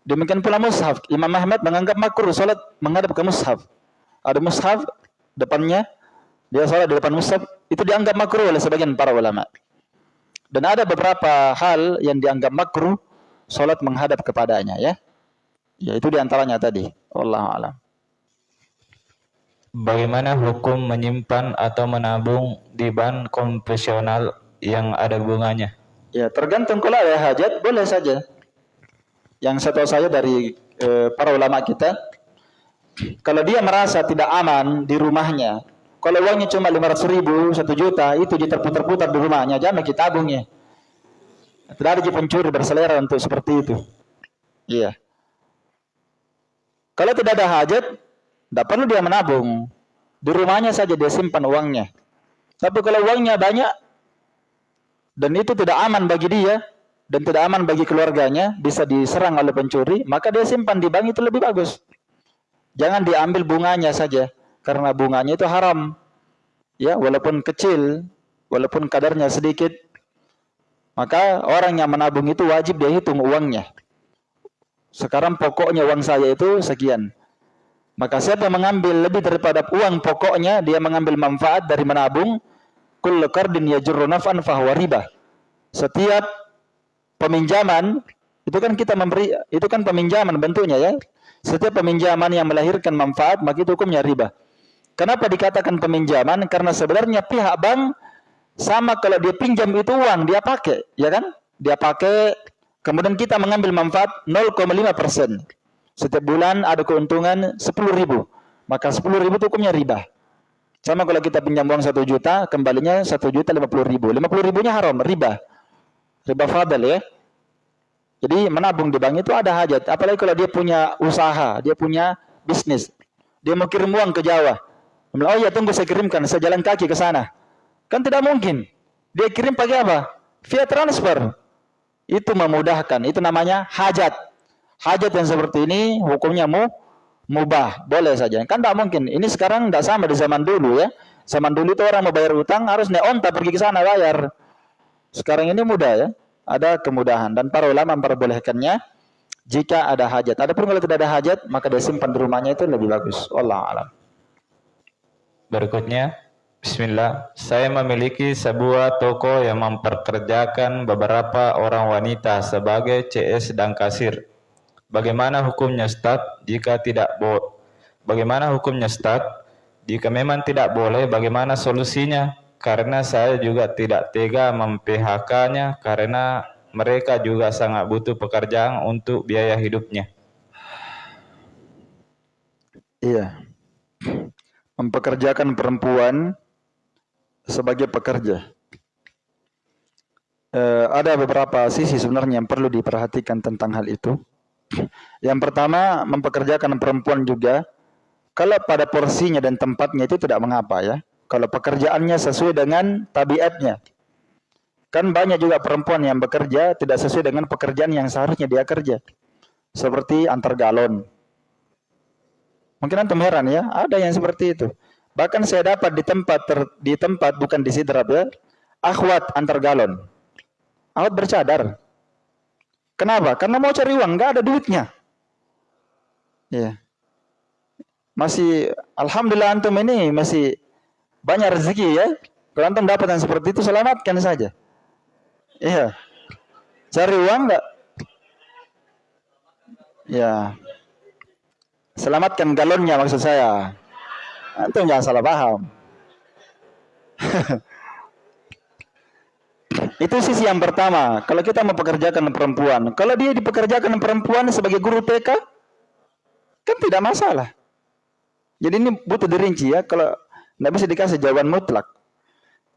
Demikian pula mushaf. Imam Ahmad menganggap makruh sholat menghadap ke mushaf. Ada mushaf depannya, dia sholat di depan mushaf, itu dianggap makruh oleh sebagian para ulama. Dan ada beberapa hal yang dianggap makruh salat menghadap kepadanya ya. Ya itu di antaranya tadi. Allah alam. Bagaimana hukum menyimpan atau menabung di bank konvensional yang ada bunganya? Ya tergantung kalau ada hajat boleh saja. Yang satu saya dari e, para ulama kita, kalau dia merasa tidak aman di rumahnya, kalau uangnya cuma 500 ribu, 1 juta, itu diterputar-putar di rumahnya, jangan kita tabungnya. Tidak ada pencuri berselera untuk seperti itu. Iya. Kalau tidak ada hajat, tidak perlu dia menabung. Di rumahnya saja dia simpan uangnya. Tapi kalau uangnya banyak, dan itu tidak aman bagi dia, dan tidak aman bagi keluarganya, bisa diserang oleh pencuri, maka dia simpan di bank itu lebih bagus. Jangan diambil bunganya saja karena bunganya itu haram. Ya, walaupun kecil, walaupun kadarnya sedikit, maka orang yang menabung itu wajib dia hitung uangnya. Sekarang pokoknya uang saya itu sekian. Maka siapa mengambil lebih daripada uang pokoknya, dia mengambil manfaat dari menabung, kullu qardin yajurru naf'an fahuwa riba. Setiap peminjaman itu kan kita memberi itu kan peminjaman bentuknya ya. Setiap peminjaman yang melahirkan manfaat maka itu hukumnya riba. Kenapa dikatakan peminjaman? Karena sebenarnya pihak bank sama kalau dia pinjam itu uang dia pakai, ya kan? Dia pakai, kemudian kita mengambil manfaat 0,5 persen. Setiap bulan ada keuntungan 10 ribu. Maka 10 ribu itu hukumnya riba. Sama kalau kita pinjam uang 1 juta, kembalinya 1 juta 50 ribu. 50 ribunya haram, riba. Riba fadal ya. Jadi menabung di bank itu ada hajat. Apalagi kalau dia punya usaha, dia punya bisnis. Dia mau kirim uang ke Jawa. Oh iya tunggu saya kirimkan, saya jalan kaki ke sana. Kan tidak mungkin. Dia kirim pakai apa? Via transfer. Itu memudahkan. Itu namanya hajat. Hajat yang seperti ini hukumnya mu mubah. Boleh saja. Kan tidak mungkin. Ini sekarang tidak sama di zaman dulu ya. Zaman dulu itu orang mau bayar utang harus naik onta pergi ke sana bayar. Sekarang ini mudah ya. Ada kemudahan. Dan para ulama memperbolehkannya jika ada hajat. Adapun kalau tidak ada hajat, maka dia simpan di rumahnya itu lebih bagus. Allah alam. Berikutnya, Bismillah, saya memiliki sebuah toko yang memperkerjakan beberapa orang wanita sebagai CS dan kasir. Bagaimana hukumnya Ustaz jika tidak bo Bagaimana hukumnya Ustaz jika memang tidak boleh bagaimana solusinya? Karena saya juga tidak tega mem-PHK-nya karena mereka juga sangat butuh pekerjaan untuk biaya hidupnya. Iya mempekerjakan perempuan sebagai pekerja. Uh, ada beberapa sisi sebenarnya yang perlu diperhatikan tentang hal itu. Yang pertama, mempekerjakan perempuan juga kalau pada porsinya dan tempatnya itu tidak mengapa ya. Kalau pekerjaannya sesuai dengan tabiatnya. Kan banyak juga perempuan yang bekerja tidak sesuai dengan pekerjaan yang seharusnya dia kerja. Seperti antar galon, Mungkin antum heran ya, ada yang seperti itu. Bahkan saya dapat di tempat ter, di tempat bukan di sidrap ya, akhwat antar galon. Akhwat bercadar. Kenapa? Karena mau cari uang, nggak ada duitnya. Ya. Masih alhamdulillah antum ini masih banyak rezeki ya. Kalau antum dapat yang seperti itu selamatkan saja. Iya. Cari uang enggak? Ya. Selamatkan galonnya maksud saya. Antum jangan salah paham. [laughs] Itu sisi yang pertama. Kalau kita mempekerjakan perempuan, kalau dia dipekerjakan perempuan sebagai guru TK, kan tidak masalah. Jadi ini butuh dirinci ya. Kalau tidak bisa dikasih jawaban mutlak.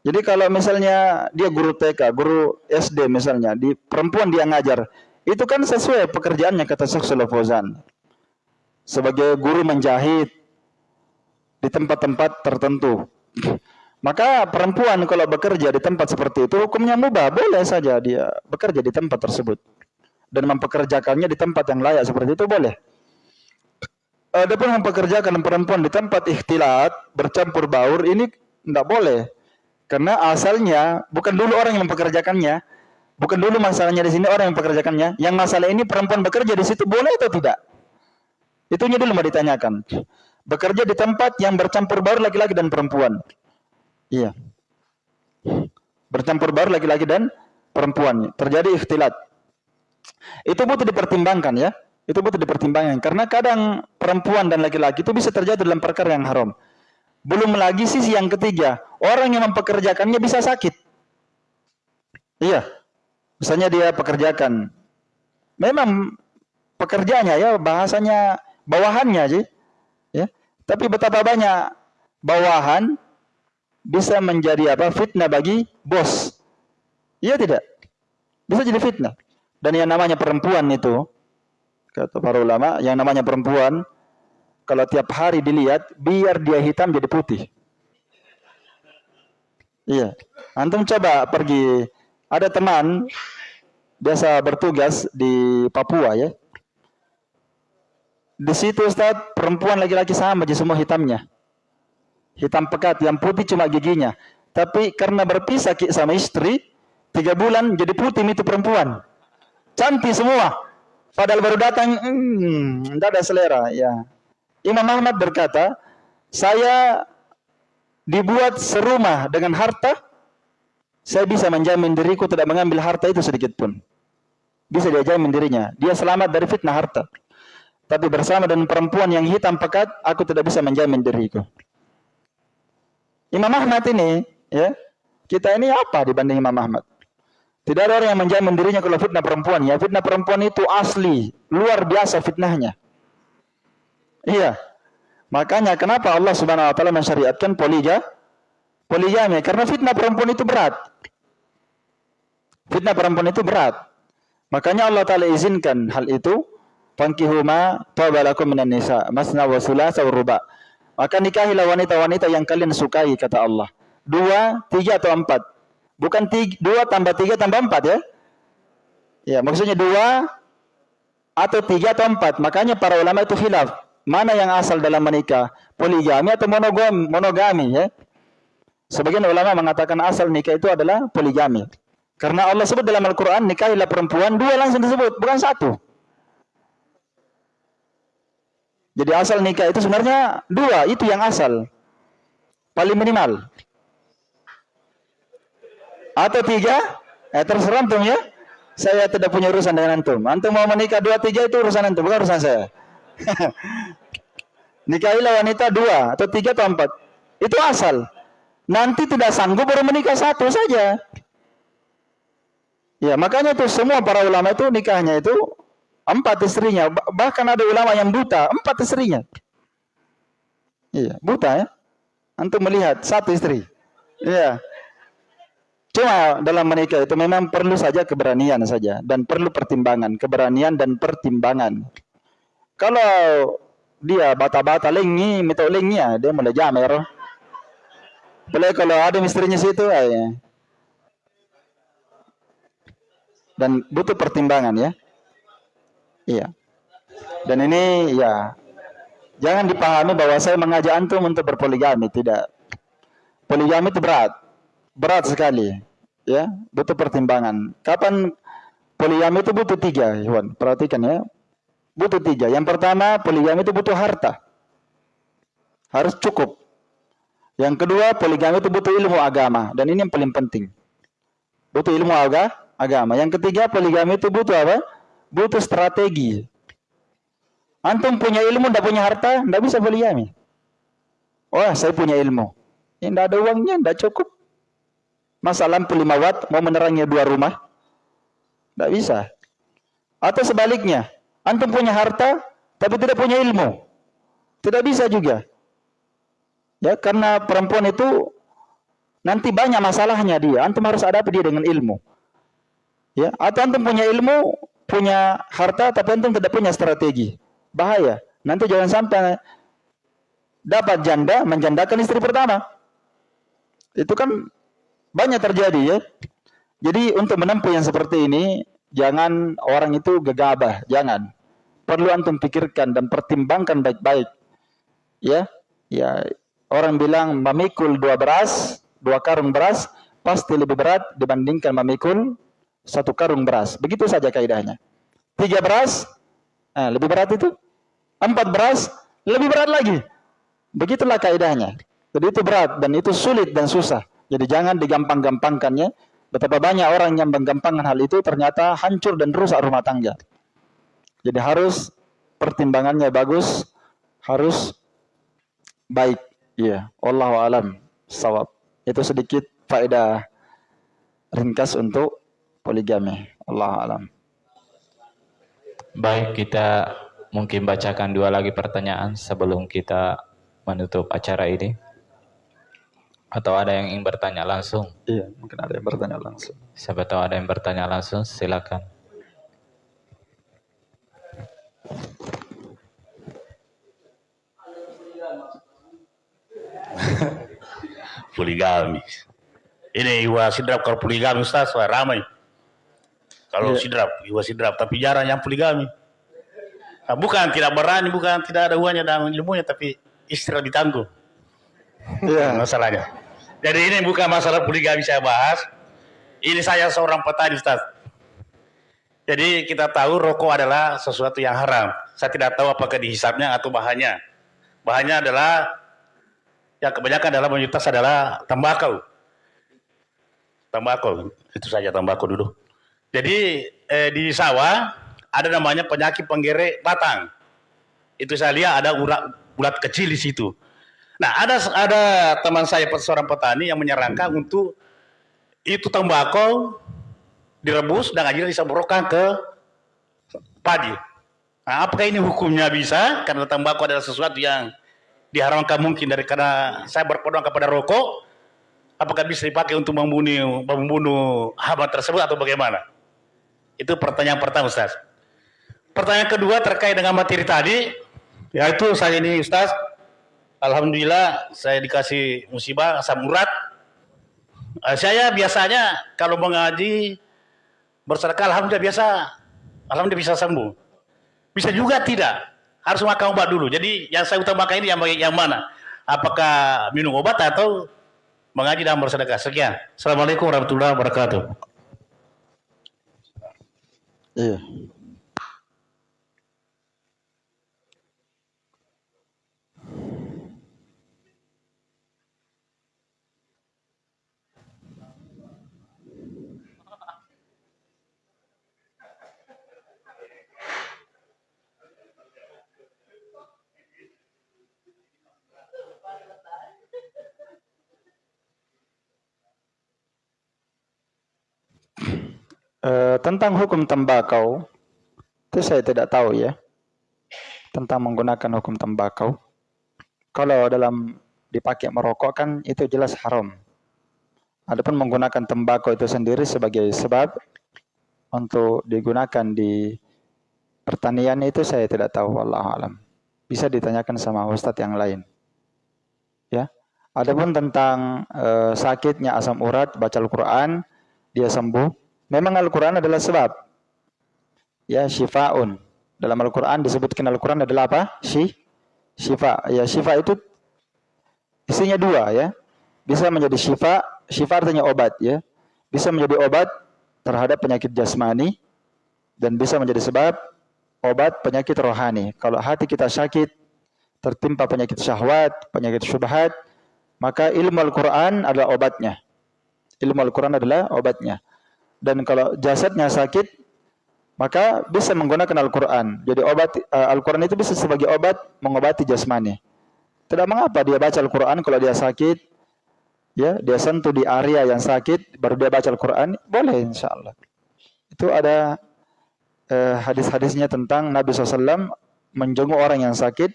Jadi kalau misalnya dia guru TK, guru SD misalnya, di perempuan dia ngajar, itu kan sesuai pekerjaannya kata Syekh. Sebagai guru menjahit di tempat-tempat tertentu. Maka perempuan kalau bekerja di tempat seperti itu hukumnya mubah, boleh saja dia bekerja di tempat tersebut dan mempekerjakannya di tempat yang layak seperti itu boleh. Adapun mempekerjakan perempuan di tempat ikhtilat bercampur baur ini tidak boleh. Karena asalnya bukan dulu orang yang mempekerjakannya, bukan dulu masalahnya di sini orang yang mempekerjakannya. Yang masalah ini perempuan bekerja di situ boleh atau tidak? Itunya dulu mau ditanyakan. Bekerja di tempat yang bercampur baur laki-laki dan perempuan. Iya. Bercampur baur laki-laki dan perempuan. Terjadi ikhtilat. Itu butuh dipertimbangkan ya. Itu butuh dipertimbangkan. Karena kadang perempuan dan laki-laki itu bisa terjadi dalam perkara yang haram. Belum lagi sisi yang ketiga. Orang yang mempekerjakannya bisa sakit. Iya. Misalnya dia pekerjakan. Memang pekerjaannya ya bahasanya bawahannya sih. Ya. Tapi betapa banyak bawahan bisa menjadi apa? Fitnah bagi bos. Iya tidak? Bisa jadi fitnah. Dan yang namanya perempuan itu, kata para ulama, yang namanya perempuan, kalau tiap hari dilihat, biar dia hitam jadi putih. Iya. Antum coba pergi, ada teman biasa bertugas di Papua ya. Di situ Ustaz, perempuan laki-laki sama aja semua hitamnya hitam pekat, yang putih cuma giginya. Tapi karena berpisah sama istri, tiga bulan jadi putih itu perempuan. Cantik semua. Padahal baru datang, hmm, tidak ada selera. Ya. Imam Ahmad berkata, saya dibuat serumah dengan harta, saya bisa menjamin diriku tidak mengambil harta itu sedikit pun. Bisa dia jamin dirinya. Dia selamat dari fitnah harta. Tapi bersama dengan perempuan yang hitam pekat, aku tidak bisa menjamin diriku. Imam Ahmad ini, ya, kita ini apa dibanding Imam Ahmad? Tidak ada orang yang menjamin dirinya kalau fitnah perempuan. Ya, fitnah perempuan itu asli, luar biasa fitnahnya. Iya. Makanya kenapa Allah Subhanahu wa taala mensyariatkan poliga poligami? Karena fitnah perempuan itu berat. Fitnah perempuan itu berat. Makanya Allah taala izinkan hal itu. Fankihu ma tabalakum minan nisa, masna wa wa ruba'. Maka nikahilah wanita-wanita yang kalian sukai, kata Allah. Dua, tiga atau empat. Bukan tiga, dua tambah tiga tambah empat ya. Ya, maksudnya dua atau tiga atau empat. Makanya para ulama itu khilaf. Mana yang asal dalam menikah? Poligami atau monogami? monogami ya. Sebagian ulama mengatakan asal nikah itu adalah poligami. Karena Allah sebut dalam Al-Quran, nikahilah perempuan, dua langsung disebut, bukan satu. Jadi asal nikah itu sebenarnya dua, itu yang asal. Paling minimal. Atau tiga, eh terserah antum ya. Saya tidak punya urusan dengan antum. Antum mau menikah dua tiga itu urusan antum, bukan urusan saya. [laughs] Nikahilah wanita dua atau tiga atau empat. Itu asal. Nanti tidak sanggup baru menikah satu saja. Ya, makanya itu semua para ulama itu nikahnya itu Empat istrinya. Bahkan ada ulama yang buta. Empat istrinya. Iya, buta ya. Antum melihat satu istri. Iya. Cuma dalam menikah itu memang perlu saja keberanian saja dan perlu pertimbangan, keberanian dan pertimbangan. Kalau dia bata-bata lengi, mitok lengi ya, dia mulai jamer. Boleh kalau ada istrinya situ, ya. Dan butuh pertimbangan ya. Iya. Dan ini ya jangan dipahami bahwa saya mengajak antum untuk berpoligami, tidak. Poligami itu berat. Berat sekali. Ya, butuh pertimbangan. Kapan poligami itu butuh tiga, Iwan. Perhatikan ya. Butuh tiga. Yang pertama, poligami itu butuh harta. Harus cukup. Yang kedua, poligami itu butuh ilmu agama. Dan ini yang paling penting. Butuh ilmu agama. Yang ketiga, poligami itu butuh apa? Butuh strategi. Antum punya ilmu, tidak punya harta, tidak bisa poligami. Oh, saya punya ilmu. Ini tidak ada uangnya, tidak cukup. Masa lampu 5 watt mau menerangi dua rumah? Tidak bisa. Atau sebaliknya, antum punya harta tapi tidak punya ilmu. Tidak bisa juga. Ya, karena perempuan itu nanti banyak masalahnya dia. Antum harus hadapi dia dengan ilmu. Ya, atau antum punya ilmu, punya harta tapi antum tidak punya strategi. Bahaya. Nanti jangan sampai dapat janda menjandakan istri pertama. Itu kan banyak terjadi ya. Jadi untuk menempuh yang seperti ini jangan orang itu gegabah, jangan. Perlu antum pikirkan dan pertimbangkan baik-baik. Ya, ya orang bilang memikul dua beras, dua karung beras pasti lebih berat dibandingkan memikul satu karung beras. Begitu saja kaidahnya. Tiga beras, nah, lebih berat itu. Empat beras, lebih berat lagi. Begitulah kaidahnya. Jadi itu berat dan itu sulit dan susah. Jadi jangan digampang-gampangkannya. Betapa banyak orang yang menggampangkan hal itu ternyata hancur dan rusak rumah tangga. Jadi harus pertimbangannya bagus, harus baik. Iya, Allah alam sawab. Itu sedikit faedah ringkas untuk poligami. Allah alam. Baik, kita mungkin bacakan dua lagi pertanyaan sebelum kita menutup acara ini. Atau ada yang ingin bertanya langsung? Iya, mungkin ada yang bertanya langsung. Siapa tahu ada yang bertanya langsung, silakan. [laughs] poligami. Ini Iwa Sidrap kalau poligami Ustaz, wah ramai. Kalau Iya. Sidrap, Iwa Sidrap, tapi jarang yang poligami. Nah, bukan tidak berani, bukan tidak ada uangnya dan ilmunya, tapi istri lebih tangguh. Iya. [laughs] masalahnya. Jadi ini bukan masalah poligami saya bahas. Ini saya seorang petani Ustaz. Jadi kita tahu rokok adalah sesuatu yang haram. Saya tidak tahu apakah dihisapnya atau bahannya. Bahannya adalah yang kebanyakan adalah mayoritas adalah tembakau. Tembakau, itu saja tembakau dulu. Jadi eh, di sawah ada namanya penyakit penggerek batang. Itu saya lihat ada urat ulat kecil di situ. Nah, ada ada teman saya seorang petani yang menyarankan untuk itu tembakau direbus dan akhirnya disemprotkan ke padi. Nah, apakah ini hukumnya bisa? Karena tembakau adalah sesuatu yang diharamkan mungkin dari karena saya berpedoman kepada rokok. Apakah bisa dipakai untuk membunuh membunuh hama tersebut atau bagaimana? Itu pertanyaan pertama, Ustaz. Pertanyaan kedua terkait dengan materi tadi, yaitu saya ini Ustaz, Alhamdulillah saya dikasih musibah asam urat. Eh, saya biasanya kalau mengaji bersedekah alhamdulillah biasa alhamdulillah bisa sembuh. Bisa juga tidak. Harus makan obat dulu. Jadi yang saya utamakan ini yang yang mana? Apakah minum obat atau mengaji dan bersedekah? Sekian. Assalamualaikum warahmatullahi wabarakatuh. Iya. Eh, tentang hukum tembakau itu saya tidak tahu ya tentang menggunakan hukum tembakau. Kalau dalam dipakai merokok kan itu jelas haram. Adapun menggunakan tembakau itu sendiri sebagai sebab untuk digunakan di pertanian itu saya tidak tahu wallahu alam. Bisa ditanyakan sama ustadz yang lain. Ya. Adapun tentang eh, sakitnya asam urat baca Al-Qur'an dia sembuh Memang Al-Quran adalah sebab. Ya, syifaun. Dalam Al-Quran disebutkan Al-Quran adalah apa? Syi, syifa. Ya, syifa itu isinya dua ya. Bisa menjadi syifa, syifa artinya obat ya. Bisa menjadi obat terhadap penyakit jasmani dan bisa menjadi sebab obat penyakit rohani. Kalau hati kita sakit, tertimpa penyakit syahwat, penyakit syubhat, maka ilmu Al-Quran adalah obatnya. Ilmu Al-Quran adalah obatnya. Dan kalau jasadnya sakit, maka bisa menggunakan Al-Quran. Jadi obat uh, Al-Quran itu bisa sebagai obat mengobati jasmani. Tidak mengapa dia baca Al-Quran kalau dia sakit, ya dia sentuh di area yang sakit baru dia baca Al-Quran boleh insya Allah itu ada eh, hadis-hadisnya tentang Nabi SAW menjenguk orang yang sakit.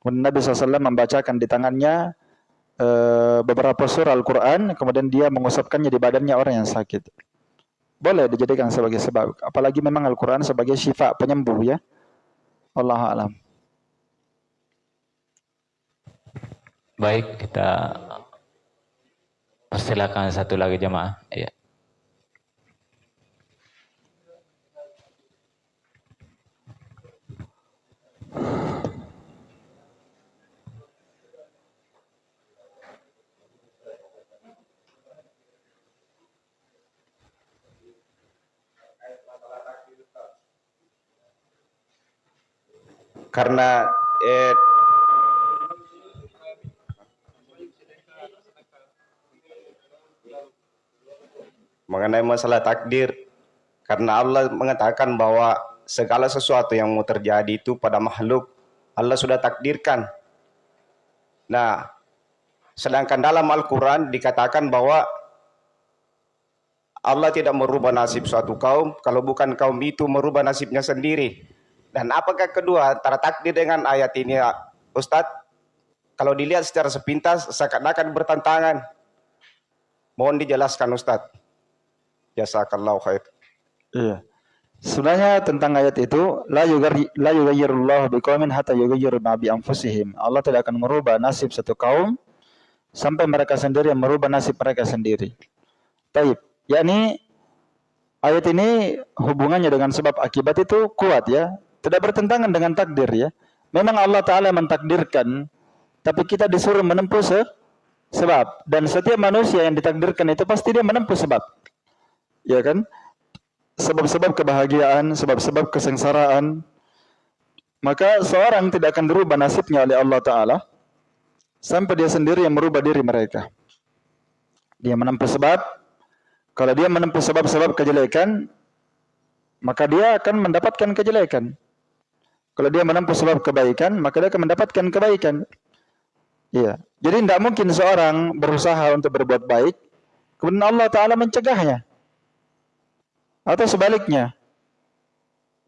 Kemudian Nabi SAW membacakan di tangannya eh, beberapa surah Al-Quran. Kemudian dia mengusapkannya di badannya orang yang sakit boleh dijadikan sebagai sebab apalagi memang Al-Quran sebagai syifa penyembuh ya Allah alam Baik, kita persilakan satu lagi jemaah. Ya. Karena eh, mengenai masalah takdir karena Allah mengatakan bahwa segala sesuatu yang mau terjadi itu pada makhluk Allah sudah takdirkan. Nah, sedangkan dalam Al-Qur'an dikatakan bahwa Allah tidak merubah nasib suatu kaum kalau bukan kaum itu merubah nasibnya sendiri. Dan apakah kedua antara takdir dengan ayat ini Ustadz? Kalau dilihat secara sepintas seakan-akan bertentangan. Mohon dijelaskan Ustadz. Jazakallahu khair. Iya. Sebenarnya tentang ayat itu la yughayyi la hatta yughayyiru ma anfusihim. Allah tidak akan merubah nasib satu kaum sampai mereka sendiri yang merubah nasib mereka sendiri. Taib. Yakni ayat ini hubungannya dengan sebab akibat itu kuat ya. Tidak bertentangan dengan takdir ya. Memang Allah taala mentakdirkan tapi kita disuruh menempuh se sebab dan setiap manusia yang ditakdirkan itu pasti dia menempuh sebab ya kan? Sebab-sebab kebahagiaan, sebab-sebab kesengsaraan. Maka seorang tidak akan berubah nasibnya oleh Allah Ta'ala sampai dia sendiri yang merubah diri mereka. Dia menempuh sebab, kalau dia menempuh sebab-sebab kejelekan, maka dia akan mendapatkan kejelekan. Kalau dia menempuh sebab kebaikan, maka dia akan mendapatkan kebaikan. Iya. Jadi tidak mungkin seorang berusaha untuk berbuat baik, kemudian Allah Ta'ala mencegahnya. Atau sebaliknya.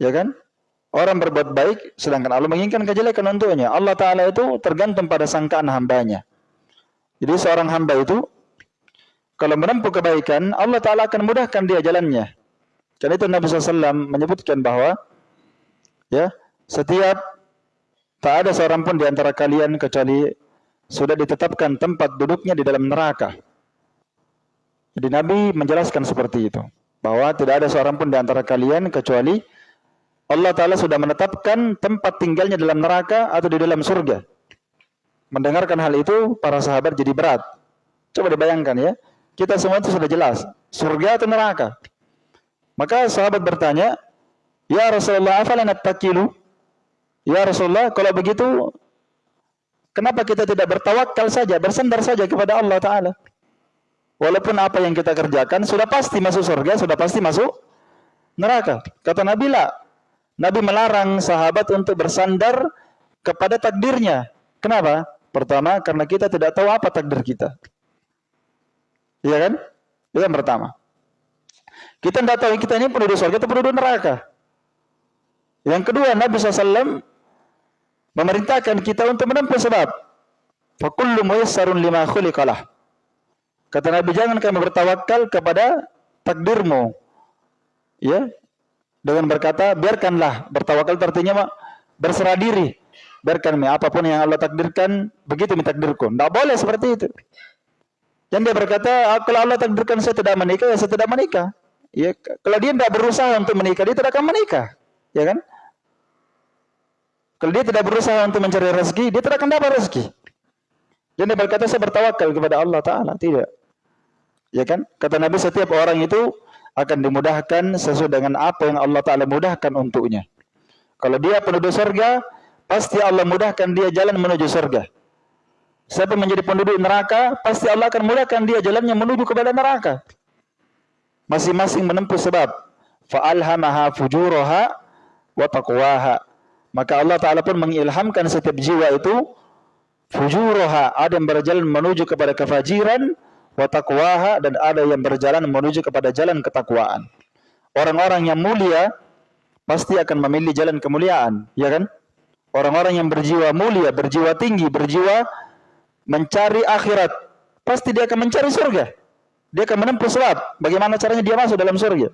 Ya kan? Orang berbuat baik sedangkan Allah menginginkan kejelekan untuknya. Allah Ta'ala itu tergantung pada sangkaan hambanya. Jadi seorang hamba itu kalau menempuh kebaikan, Allah Ta'ala akan mudahkan dia jalannya. Karena itu Nabi SAW menyebutkan bahwa ya setiap tak ada seorang pun di antara kalian kecuali sudah ditetapkan tempat duduknya di dalam neraka. Jadi Nabi menjelaskan seperti itu bahwa tidak ada seorang pun di antara kalian kecuali Allah Ta'ala sudah menetapkan tempat tinggalnya dalam neraka atau di dalam surga. Mendengarkan hal itu, para sahabat jadi berat. Coba dibayangkan ya, kita semua itu sudah jelas, surga atau neraka. Maka sahabat bertanya, Ya Rasulullah, afalana takilu? Ya Rasulullah, kalau begitu, kenapa kita tidak bertawakal saja, bersandar saja kepada Allah Ta'ala? Walaupun apa yang kita kerjakan sudah pasti masuk surga, sudah pasti masuk neraka. Kata Nabi lah, Nabi melarang sahabat untuk bersandar kepada takdirnya. Kenapa? Pertama, karena kita tidak tahu apa takdir kita. Iya kan? Itu yang pertama. Kita tidak tahu kita ini penduduk surga atau penduduk neraka. Yang kedua, Nabi SAW memerintahkan kita untuk menempuh sebab. Fakullu muyassarun lima khuliqalah. Kata Nabi, jangan kamu bertawakal kepada takdirmu. Ya. Dengan berkata, biarkanlah. Bertawakal artinya berserah diri. Biarkan apa pun yang Allah takdirkan, begitu mi takdirku. Tidak boleh seperti itu. Dan dia berkata, ah, kalau Allah takdirkan saya tidak menikah, ya saya tidak menikah. Ya, kalau dia tidak berusaha untuk menikah, dia tidak akan menikah. Ya kan? Kalau dia tidak berusaha untuk mencari rezeki, dia tidak akan dapat rezeki. Dan dia berkata, saya bertawakal kepada Allah Ta'ala. Tidak. Ya kan? Kata Nabi setiap orang itu akan dimudahkan sesuai dengan apa yang Allah Ta'ala mudahkan untuknya. Kalau dia penduduk surga, pasti Allah mudahkan dia jalan menuju surga. Siapa menjadi penduduk neraka, pasti Allah akan mudahkan dia jalannya menuju kepada neraka. Masing-masing menempuh sebab. Fa'alhamaha fujuraha wa taqwaha. Maka Allah Ta'ala pun mengilhamkan setiap jiwa itu fujuraha, ada yang berjalan menuju kepada kefajiran, wa taqwaha dan ada yang berjalan menuju kepada jalan ketakwaan. Orang-orang yang mulia pasti akan memilih jalan kemuliaan, ya kan? Orang-orang yang berjiwa mulia, berjiwa tinggi, berjiwa mencari akhirat, pasti dia akan mencari surga. Dia akan menempuh sebab. Bagaimana caranya dia masuk dalam surga?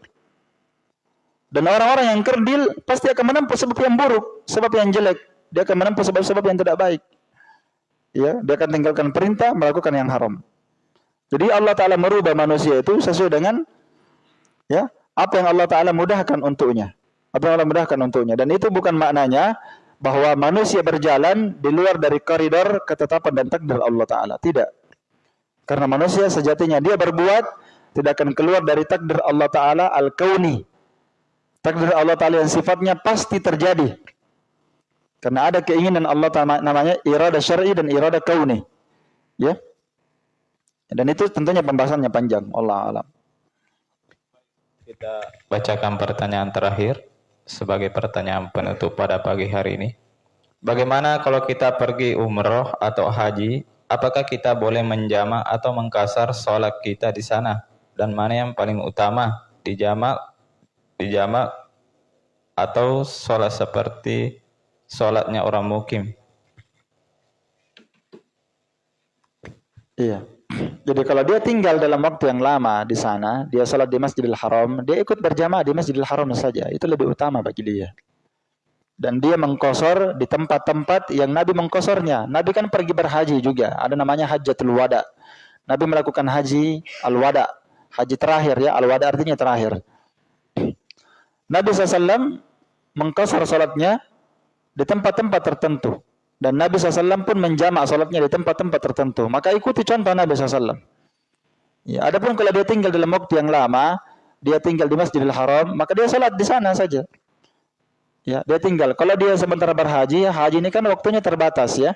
Dan orang-orang yang kerdil pasti akan menempuh sebab yang buruk, sebab yang jelek. Dia akan menempuh sebab-sebab yang tidak baik. Ya, dia akan tinggalkan perintah, melakukan yang haram. Jadi Allah Taala merubah manusia itu sesuai dengan ya apa yang Allah Taala mudahkan untuknya. Apa yang Allah mudahkan untuknya. Dan itu bukan maknanya bahwa manusia berjalan di luar dari koridor ketetapan dan takdir Allah Taala. Tidak. Karena manusia sejatinya dia berbuat tidak akan keluar dari takdir Allah Taala al-kauni. Takdir Allah Taala yang sifatnya pasti terjadi. Karena ada keinginan Allah Taala namanya irada syar'i dan irada kauni. Ya. Dan itu tentunya pembahasannya panjang. Allah alam. Kita bacakan pertanyaan terakhir sebagai pertanyaan penutup pada pagi hari ini. Bagaimana kalau kita pergi umroh atau haji, apakah kita boleh menjamak atau mengkasar sholat kita di sana? Dan mana yang paling utama, dijamak, dijamak atau sholat seperti sholatnya orang mukim? Iya. Jadi kalau dia tinggal dalam waktu yang lama di sana, dia salat di Masjidil Haram, dia ikut berjamaah di Masjidil Haram saja. Itu lebih utama bagi dia. Dan dia mengkosor di tempat-tempat yang Nabi mengkosornya. Nabi kan pergi berhaji juga. Ada namanya Hajatul Wada. Nabi melakukan haji al-wada. Haji terakhir ya. Al-wada artinya terakhir. Nabi SAW mengkosor salatnya di tempat-tempat tertentu. Dan Nabi SAW pun menjamak salatnya di tempat-tempat tertentu. Maka ikuti contoh Nabi SAW. Ya, adapun kalau dia tinggal dalam waktu yang lama, dia tinggal di Masjidil Haram, maka dia salat di sana saja. Ya, dia tinggal. Kalau dia sementara berhaji, haji ini kan waktunya terbatas ya.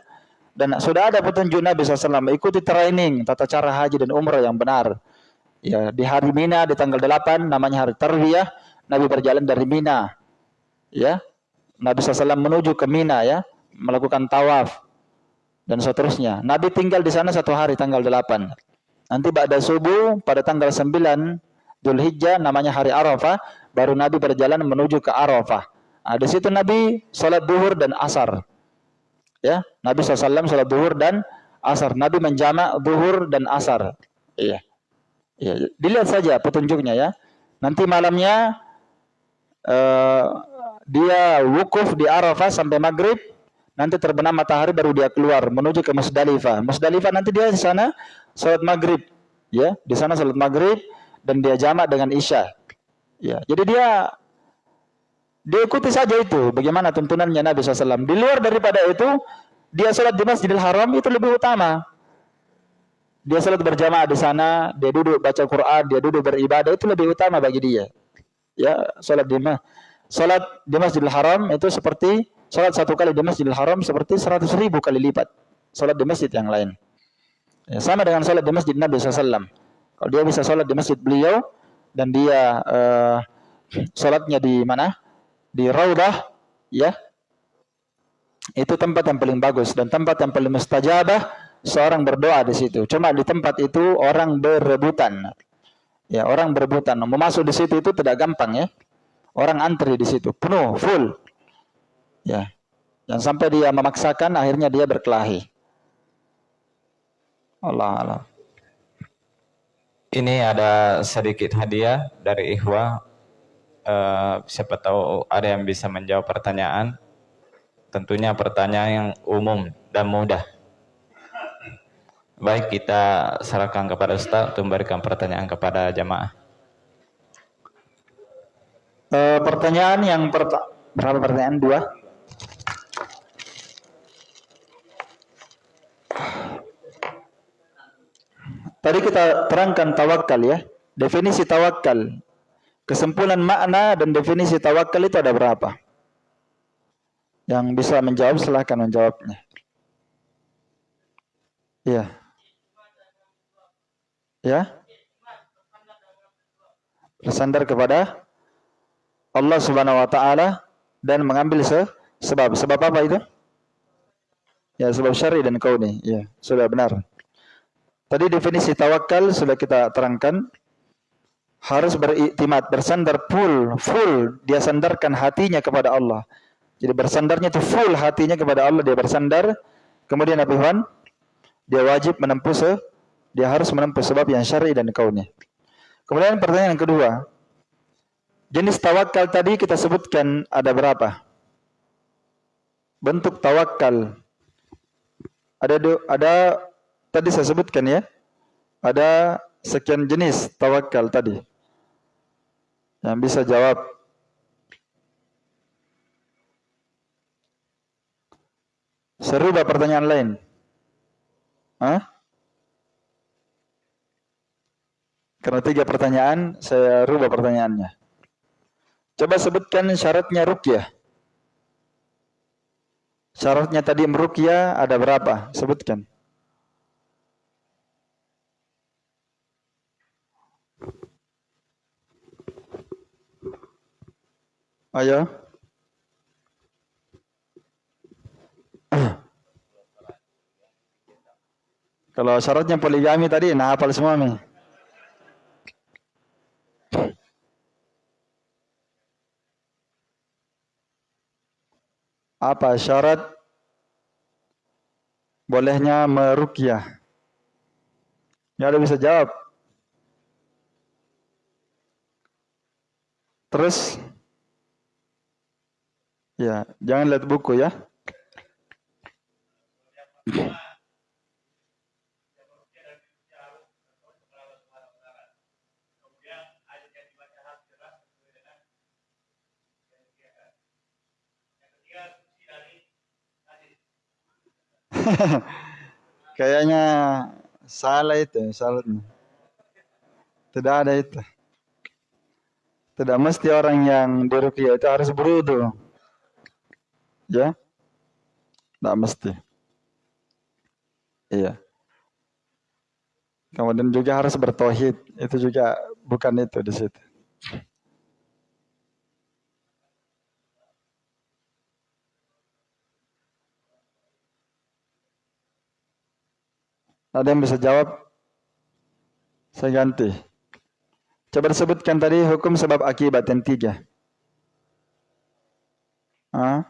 Dan sudah ada petunjuk Nabi SAW, ikuti training tata cara haji dan umrah yang benar. Ya, di hari Mina di tanggal 8 namanya hari Tarwiyah, Nabi berjalan dari Mina. Ya. Nabi SAW menuju ke Mina ya melakukan tawaf dan seterusnya. Nabi tinggal di sana satu hari tanggal 8. Nanti pada subuh pada tanggal 9 Dzulhijjah namanya hari Arafah, baru Nabi berjalan menuju ke Arafah. Nah, di situ Nabi sholat duhur dan asar. Ya, Nabi SAW sholat duhur dan asar. Nabi menjamak duhur dan asar. Iya. Iya, dilihat saja petunjuknya ya. Nanti malamnya uh, dia wukuf di Arafah sampai maghrib nanti terbenam matahari baru dia keluar menuju ke Musdalifah. Musdalifah nanti dia di sana salat maghrib, ya di sana salat maghrib dan dia jamak dengan isya. Ya, jadi dia dia ikuti saja itu bagaimana tuntunannya Nabi SAW. Di luar daripada itu dia salat di Masjidil Haram itu lebih utama. Dia salat berjamaah di sana, dia duduk baca Quran, dia duduk beribadah itu lebih utama bagi dia. Ya, salat di salat di Masjidil Haram itu seperti Salat satu kali di Masjidil Haram seperti seratus ribu kali lipat salat di masjid yang lain. Ya, sama dengan salat di masjid Nabi SAW. Kalau dia bisa salat di masjid beliau dan dia uh, salatnya di mana? Di Raudah, ya. Itu tempat yang paling bagus dan tempat yang paling mustajabah seorang berdoa di situ. Cuma di tempat itu orang berebutan. Ya, orang berebutan. Mau masuk di situ itu tidak gampang ya. Orang antri di situ, penuh, full. Ya. Dan sampai dia memaksakan akhirnya dia berkelahi. Allah Allah. Ini ada sedikit hadiah dari Ikhwa. Uh, siapa tahu ada yang bisa menjawab pertanyaan. Tentunya pertanyaan yang umum dan mudah. Baik kita serahkan kepada Ustaz untuk memberikan pertanyaan kepada jamaah. Uh, pertanyaan yang pertama pertanyaan dua? Tadi kita terangkan tawakal ya. Definisi tawakal. Kesimpulan makna dan definisi tawakal itu ada berapa? Yang bisa menjawab silahkan menjawabnya. Iya. Ya. Bersandar kepada Allah Subhanahu wa taala dan mengambil se sebab. Sebab apa itu? Ya, sebab syar'i dan kauni. Ya, sudah benar. Tadi definisi tawakal sudah kita terangkan. Harus beriktimat, bersandar full, full. Dia sandarkan hatinya kepada Allah. Jadi bersandarnya itu full hatinya kepada Allah. Dia bersandar. Kemudian apa Tuhan? Dia wajib menempuh se dia harus menempuh sebab yang syar'i dan kauni. Kemudian pertanyaan kedua. Jenis tawakal tadi kita sebutkan ada berapa? Bentuk tawakal ada ada tadi saya sebutkan ya. Ada sekian jenis tawakal tadi. Yang bisa jawab. Serupa pertanyaan lain. Hah? Karena tiga pertanyaan, saya rubah pertanyaannya. Coba sebutkan syaratnya rukyah. Syaratnya tadi meruqyah ada berapa? Sebutkan. Ayo. Kalau syaratnya poligami tadi, nah hafal semua nih. Apa syarat bolehnya merukyah? Ya ada bisa jawab. Terus ya, jangan lihat buku ya. [laughs] Kayaknya salah itu salatnya. Tidak ada itu. Tidak mesti orang yang diruqyah itu harus berudu. Ya? Tidak mesti. Iya. Kemudian juga harus bertauhid. Itu juga bukan itu di situ. Ada yang bisa jawab? Saya ganti. Coba disebutkan tadi hukum sebab akibat yang tiga. Hah?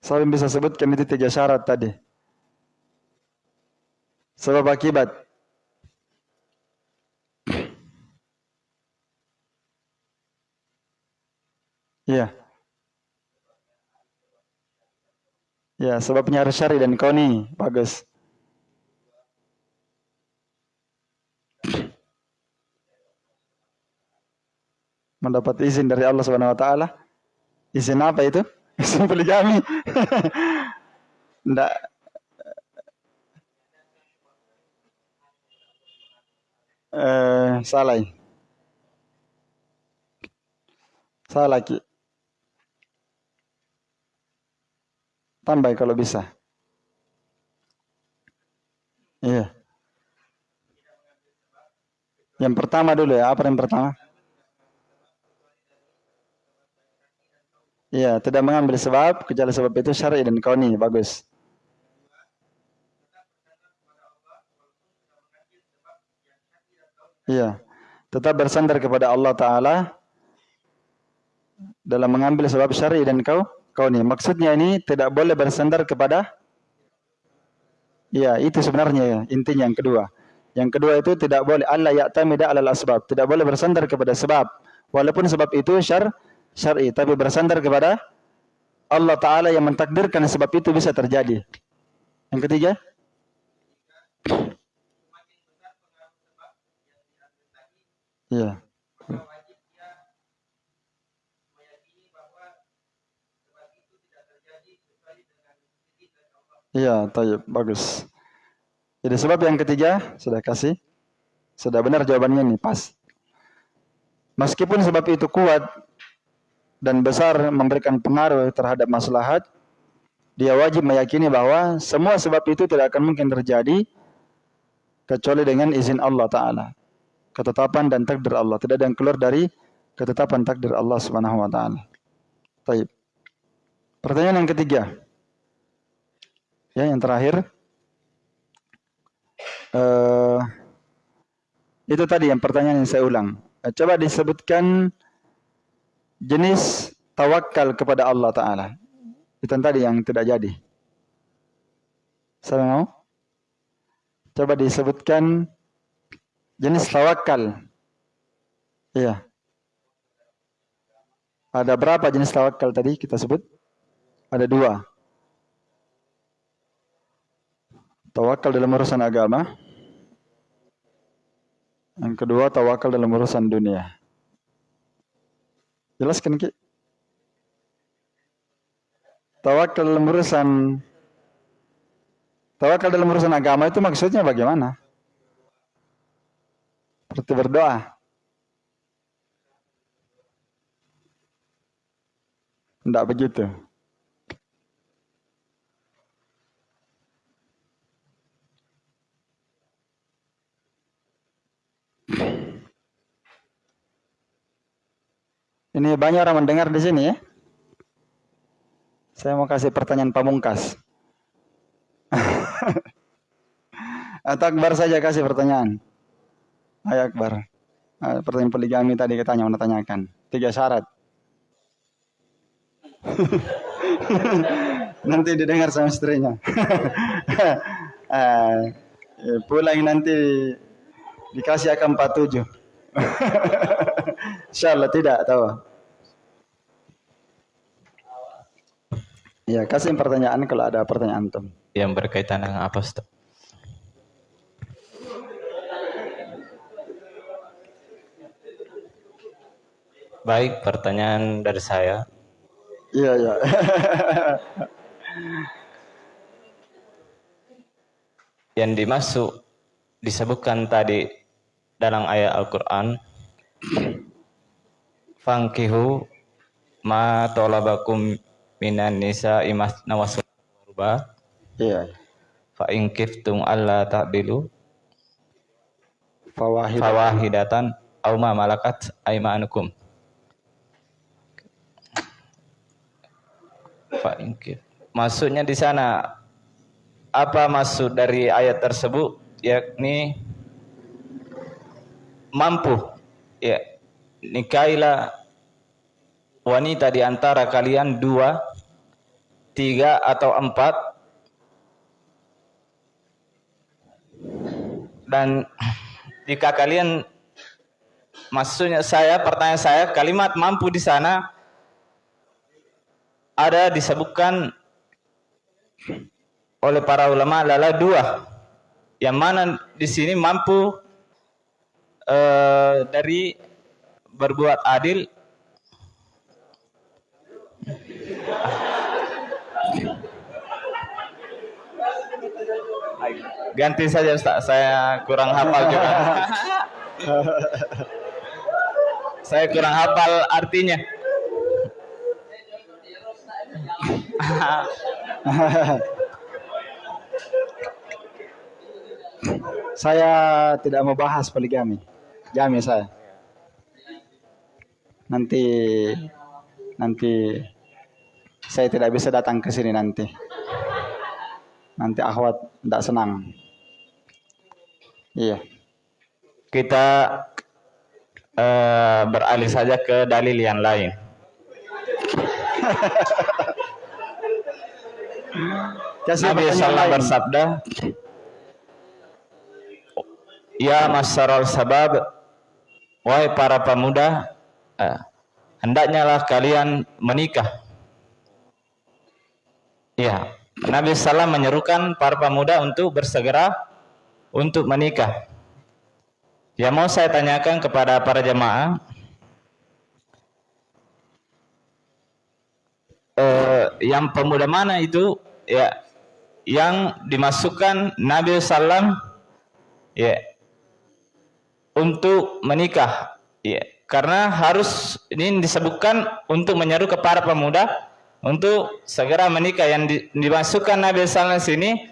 Saya bisa sebutkan itu tiga syarat tadi. Sebab akibat. Iya. Yeah. Ya, sebabnya harus syari dan kauni. Bagus. Mendapat izin dari Allah Subhanahu wa taala. Izin apa itu? [laughs] Izin poligami. Enggak eh salah. Salah ki. Tambah kalau bisa. Iya. Yang pertama dulu ya, apa yang pertama? Iya, tidak mengambil sebab, kecuali sebab itu syar'i dan kauni, bagus. Iya, tetap bersandar kepada Allah Ta'ala dalam mengambil sebab syar'i dan kau kauni. Maksudnya ini tidak boleh bersandar kepada Ya, itu sebenarnya ya, intinya yang kedua. Yang kedua itu tidak boleh Allah ya'tamida 'alal asbab. Tidak boleh bersandar kepada sebab. Walaupun sebab itu syar syar'i, tapi bersandar kepada Allah taala yang mentakdirkan sebab itu bisa terjadi. Yang ketiga? Ya. Iya, tayyib, bagus. Jadi sebab yang ketiga sudah kasih, sudah benar jawabannya nih pas. Meskipun sebab itu kuat dan besar memberikan pengaruh terhadap maslahat, dia wajib meyakini bahwa semua sebab itu tidak akan mungkin terjadi kecuali dengan izin Allah Ta'ala. Ketetapan dan takdir Allah. Tidak ada yang keluar dari ketetapan takdir Allah Subhanahu wa taala. Baik. Pertanyaan yang ketiga. Ya, yang terakhir. Uh, itu tadi yang pertanyaan yang saya ulang. Eh, coba disebutkan jenis tawakal kepada Allah Ta'ala. Itu tadi yang tidak jadi. Saya mau? Coba disebutkan jenis tawakal. Iya. Ada berapa jenis tawakal tadi kita sebut? Ada dua. Tawakal dalam urusan agama. Yang kedua tawakal dalam urusan dunia. Jelaskan Ki. Tawakal dalam urusan Tawakal dalam urusan agama itu maksudnya bagaimana? Seperti berdoa. Tidak begitu. Ini banyak orang mendengar di sini ya. Saya mau kasih pertanyaan pamungkas. [laughs] Atau Akbar saja kasih pertanyaan. Ayo Akbar. Pertanyaan poligami tadi katanya mau tanyakan. Tiga syarat. [laughs] nanti didengar sama istrinya. uh, [laughs] pulang nanti dikasih akan 47. Insya Allah tidak tahu. Ya, kasih pertanyaan kalau ada pertanyaan antum. Yang berkaitan dengan apa, Ustaz? Baik, pertanyaan dari saya. Iya, iya. [laughs] Yang dimasuk disebutkan tadi dalam ayat Al-Qur'an Fangkihu ma tolabakum minan nisa imas nawasul kurba. Iya. Fa in kiftum alla ta'dilu fawahidatan, fawahidatan aw ma malakat aymanukum. Fa in Maksudnya di sana apa maksud dari ayat tersebut yakni mampu ya nikailah wanita di antara kalian dua, tiga atau empat. Dan jika kalian maksudnya saya pertanyaan saya kalimat mampu di sana ada disebutkan oleh para ulama adalah dua. Yang mana di sini mampu uh, dari berbuat adil Ganti saja Ustaz, saya kurang hafal juga. saya kurang hafal artinya. saya tidak mau bahas poligami. Jami saya. Nanti nanti saya tidak bisa datang ke sini nanti. Nanti akhwat tidak senang. Iya. Kita uh, beralih saja ke dalil yang lain. [laughs] Nabi Sallallahu bersabda, Ya masyarul sabab, wahai para pemuda, uh, hendaknya lah kalian menikah. Ya, Nabi Sallam menyerukan para pemuda untuk bersegera untuk menikah. Ya mau saya tanyakan kepada para jemaah, eh, yang pemuda mana itu? Ya yang dimasukkan Nabi Sallam ya untuk menikah. Ya karena harus ini disebutkan untuk menyeru kepada pemuda untuk segera menikah. Yang di, dimasukkan Nabi SAW sini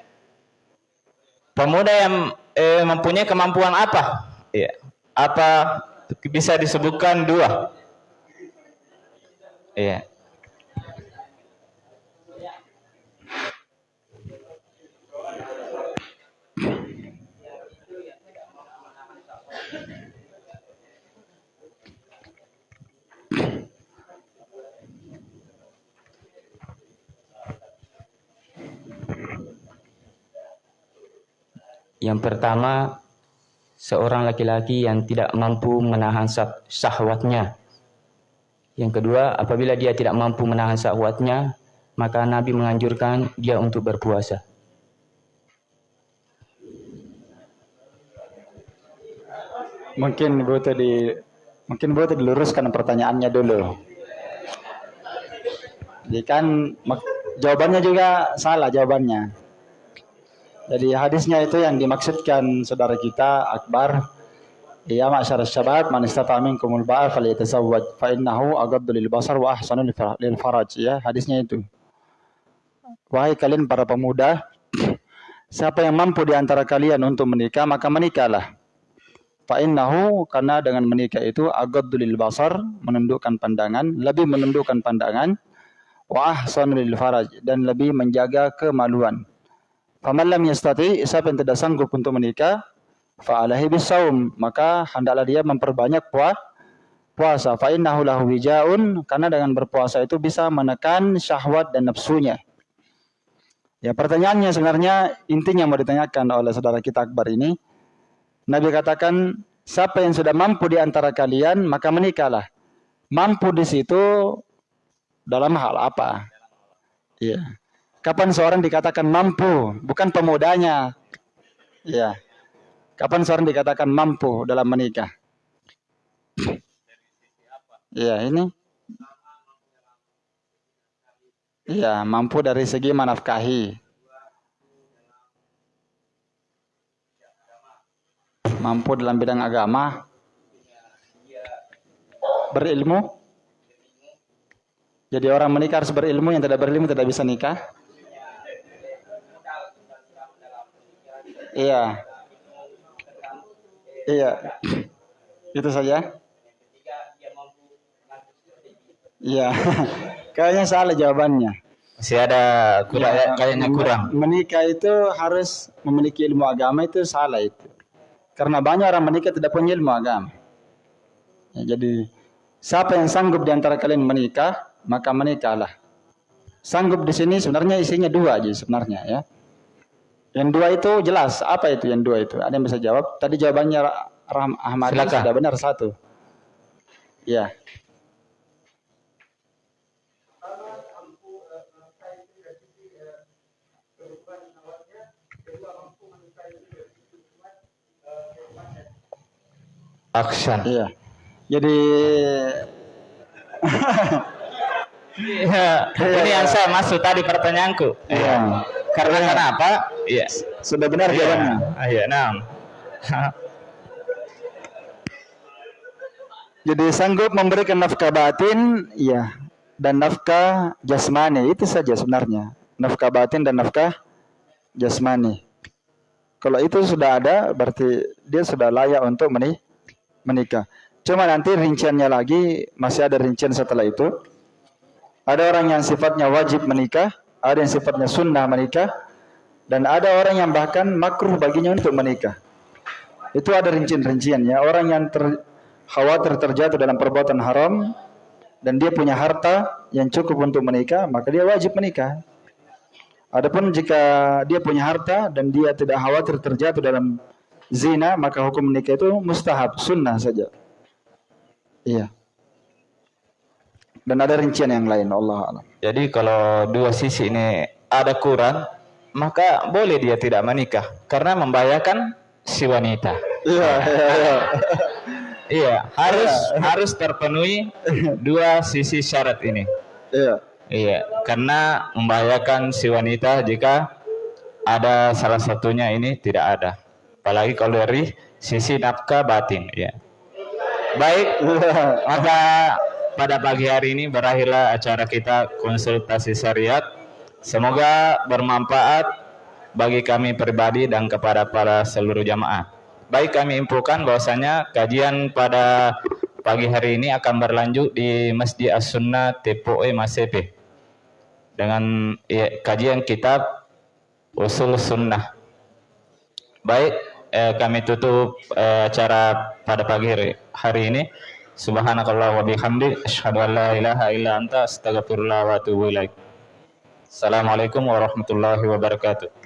pemuda yang eh, mempunyai kemampuan apa? Ya apa bisa disebutkan dua? Ya Yang pertama, seorang laki-laki yang tidak mampu menahan sah- syahwatnya. Yang kedua, apabila dia tidak mampu menahan syahwatnya, maka Nabi menganjurkan dia untuk berpuasa. Mungkin butuh di mungkin butuh diluruskan pertanyaannya dulu. Jadi kan jawabannya juga salah jawabannya. Jadi hadisnya itu yang dimaksudkan saudara kita Akbar Ya ma'syar syabab man istata'a minkumul ba'a falyatazawwaj fa innahu aghaddu lil basar wa ahsanu lil faraj ya hadisnya itu. Wahai kalian para pemuda siapa yang mampu di antara kalian untuk menikah maka menikahlah. Fa innahu karena dengan menikah itu aghaddu lil basar menundukkan pandangan, lebih menundukkan pandangan wa ahsanu lil faraj dan lebih menjaga kemaluan. Faman lam yastati siapa yang tidak sanggup untuk menikah fa'alaihi bisaum maka hendaklah dia memperbanyak puas puasa fa innahu lahu wijaun karena dengan berpuasa itu bisa menekan syahwat dan nafsunya. Ya pertanyaannya sebenarnya intinya mau ditanyakan oleh saudara kita Akbar ini Nabi katakan siapa yang sudah mampu di antara kalian maka menikahlah. Mampu di situ dalam hal apa? Iya. Kapan seorang dikatakan mampu, bukan pemudanya. Iya. Kapan seorang dikatakan mampu dalam menikah? Iya, ini. Iya, mampu dari segi menafkahi. Mampu dalam bidang agama. Berilmu. Jadi orang menikah harus berilmu, yang tidak berilmu tidak bisa nikah. Iya. Iya. Itu saja. Iya. [laughs] Kayaknya salah jawabannya. Masih ada kurang, Ya, kayaknya kurang. Menikah itu harus memiliki ilmu agama itu salah itu. Karena banyak orang menikah tidak punya ilmu agama. Ya, jadi siapa yang sanggup di antara kalian menikah, maka menikahlah. Sanggup di sini sebenarnya isinya dua aja sebenarnya ya. Yang dua itu jelas. Apa itu yang dua itu? Ada yang bisa jawab? Tadi jawabannya Ra- Ram Ahmad Silakan. sudah benar satu. Ya. Action. Iya. Jadi [laughs] Iya, ini yang saya maksud tadi pertanyaanku. Iya. Karena kenapa? Iya. sudah benar jawabannya. Iya, iya, nah. [laughs] Jadi sanggup memberikan nafkah batin, iya, dan nafkah jasmani itu saja sebenarnya. Nafkah batin dan nafkah jasmani. Kalau itu sudah ada, berarti dia sudah layak untuk meni- menikah. Cuma nanti rinciannya lagi masih ada rincian setelah itu. Ada orang yang sifatnya wajib menikah, ada yang sifatnya sunnah menikah, dan ada orang yang bahkan makruh baginya untuk menikah. Itu ada rincian-rinciannya. Orang yang ter, khawatir terjatuh dalam perbuatan haram dan dia punya harta yang cukup untuk menikah, maka dia wajib menikah. Adapun jika dia punya harta dan dia tidak khawatir terjatuh dalam zina, maka hukum menikah itu mustahab, sunnah saja. Iya. Dan ada rincian yang lain, Allah alam. Jadi kalau dua sisi ini ada kurang, maka boleh dia tidak menikah karena membahayakan si wanita. Iya, iya, iya. [laughs] Iya, harus harus terpenuhi dua sisi syarat ini. Iya. Iya, karena membahayakan si wanita jika ada salah satunya ini tidak ada. Apalagi kalau dari sisi nafkah batin, ya. Baik, maka pada pagi hari ini berakhirlah acara kita konsultasi syariat. Semoga bermanfaat bagi kami pribadi dan kepada para seluruh jamaah. Baik kami infokan bahwasanya kajian pada pagi hari ini akan berlanjut di Masjid As-Sunnah Tepoe Masepe dengan ya, kajian kitab Usul Sunnah. Baik, eh, kami tutup eh, acara pada pagi hari, hari ini. Subhanakallah wa bihamdi asyhadu an la ilaha illa anta astaghfirullah wa atubu ilaik. Assalamualaikum warahmatullahi wabarakatuh.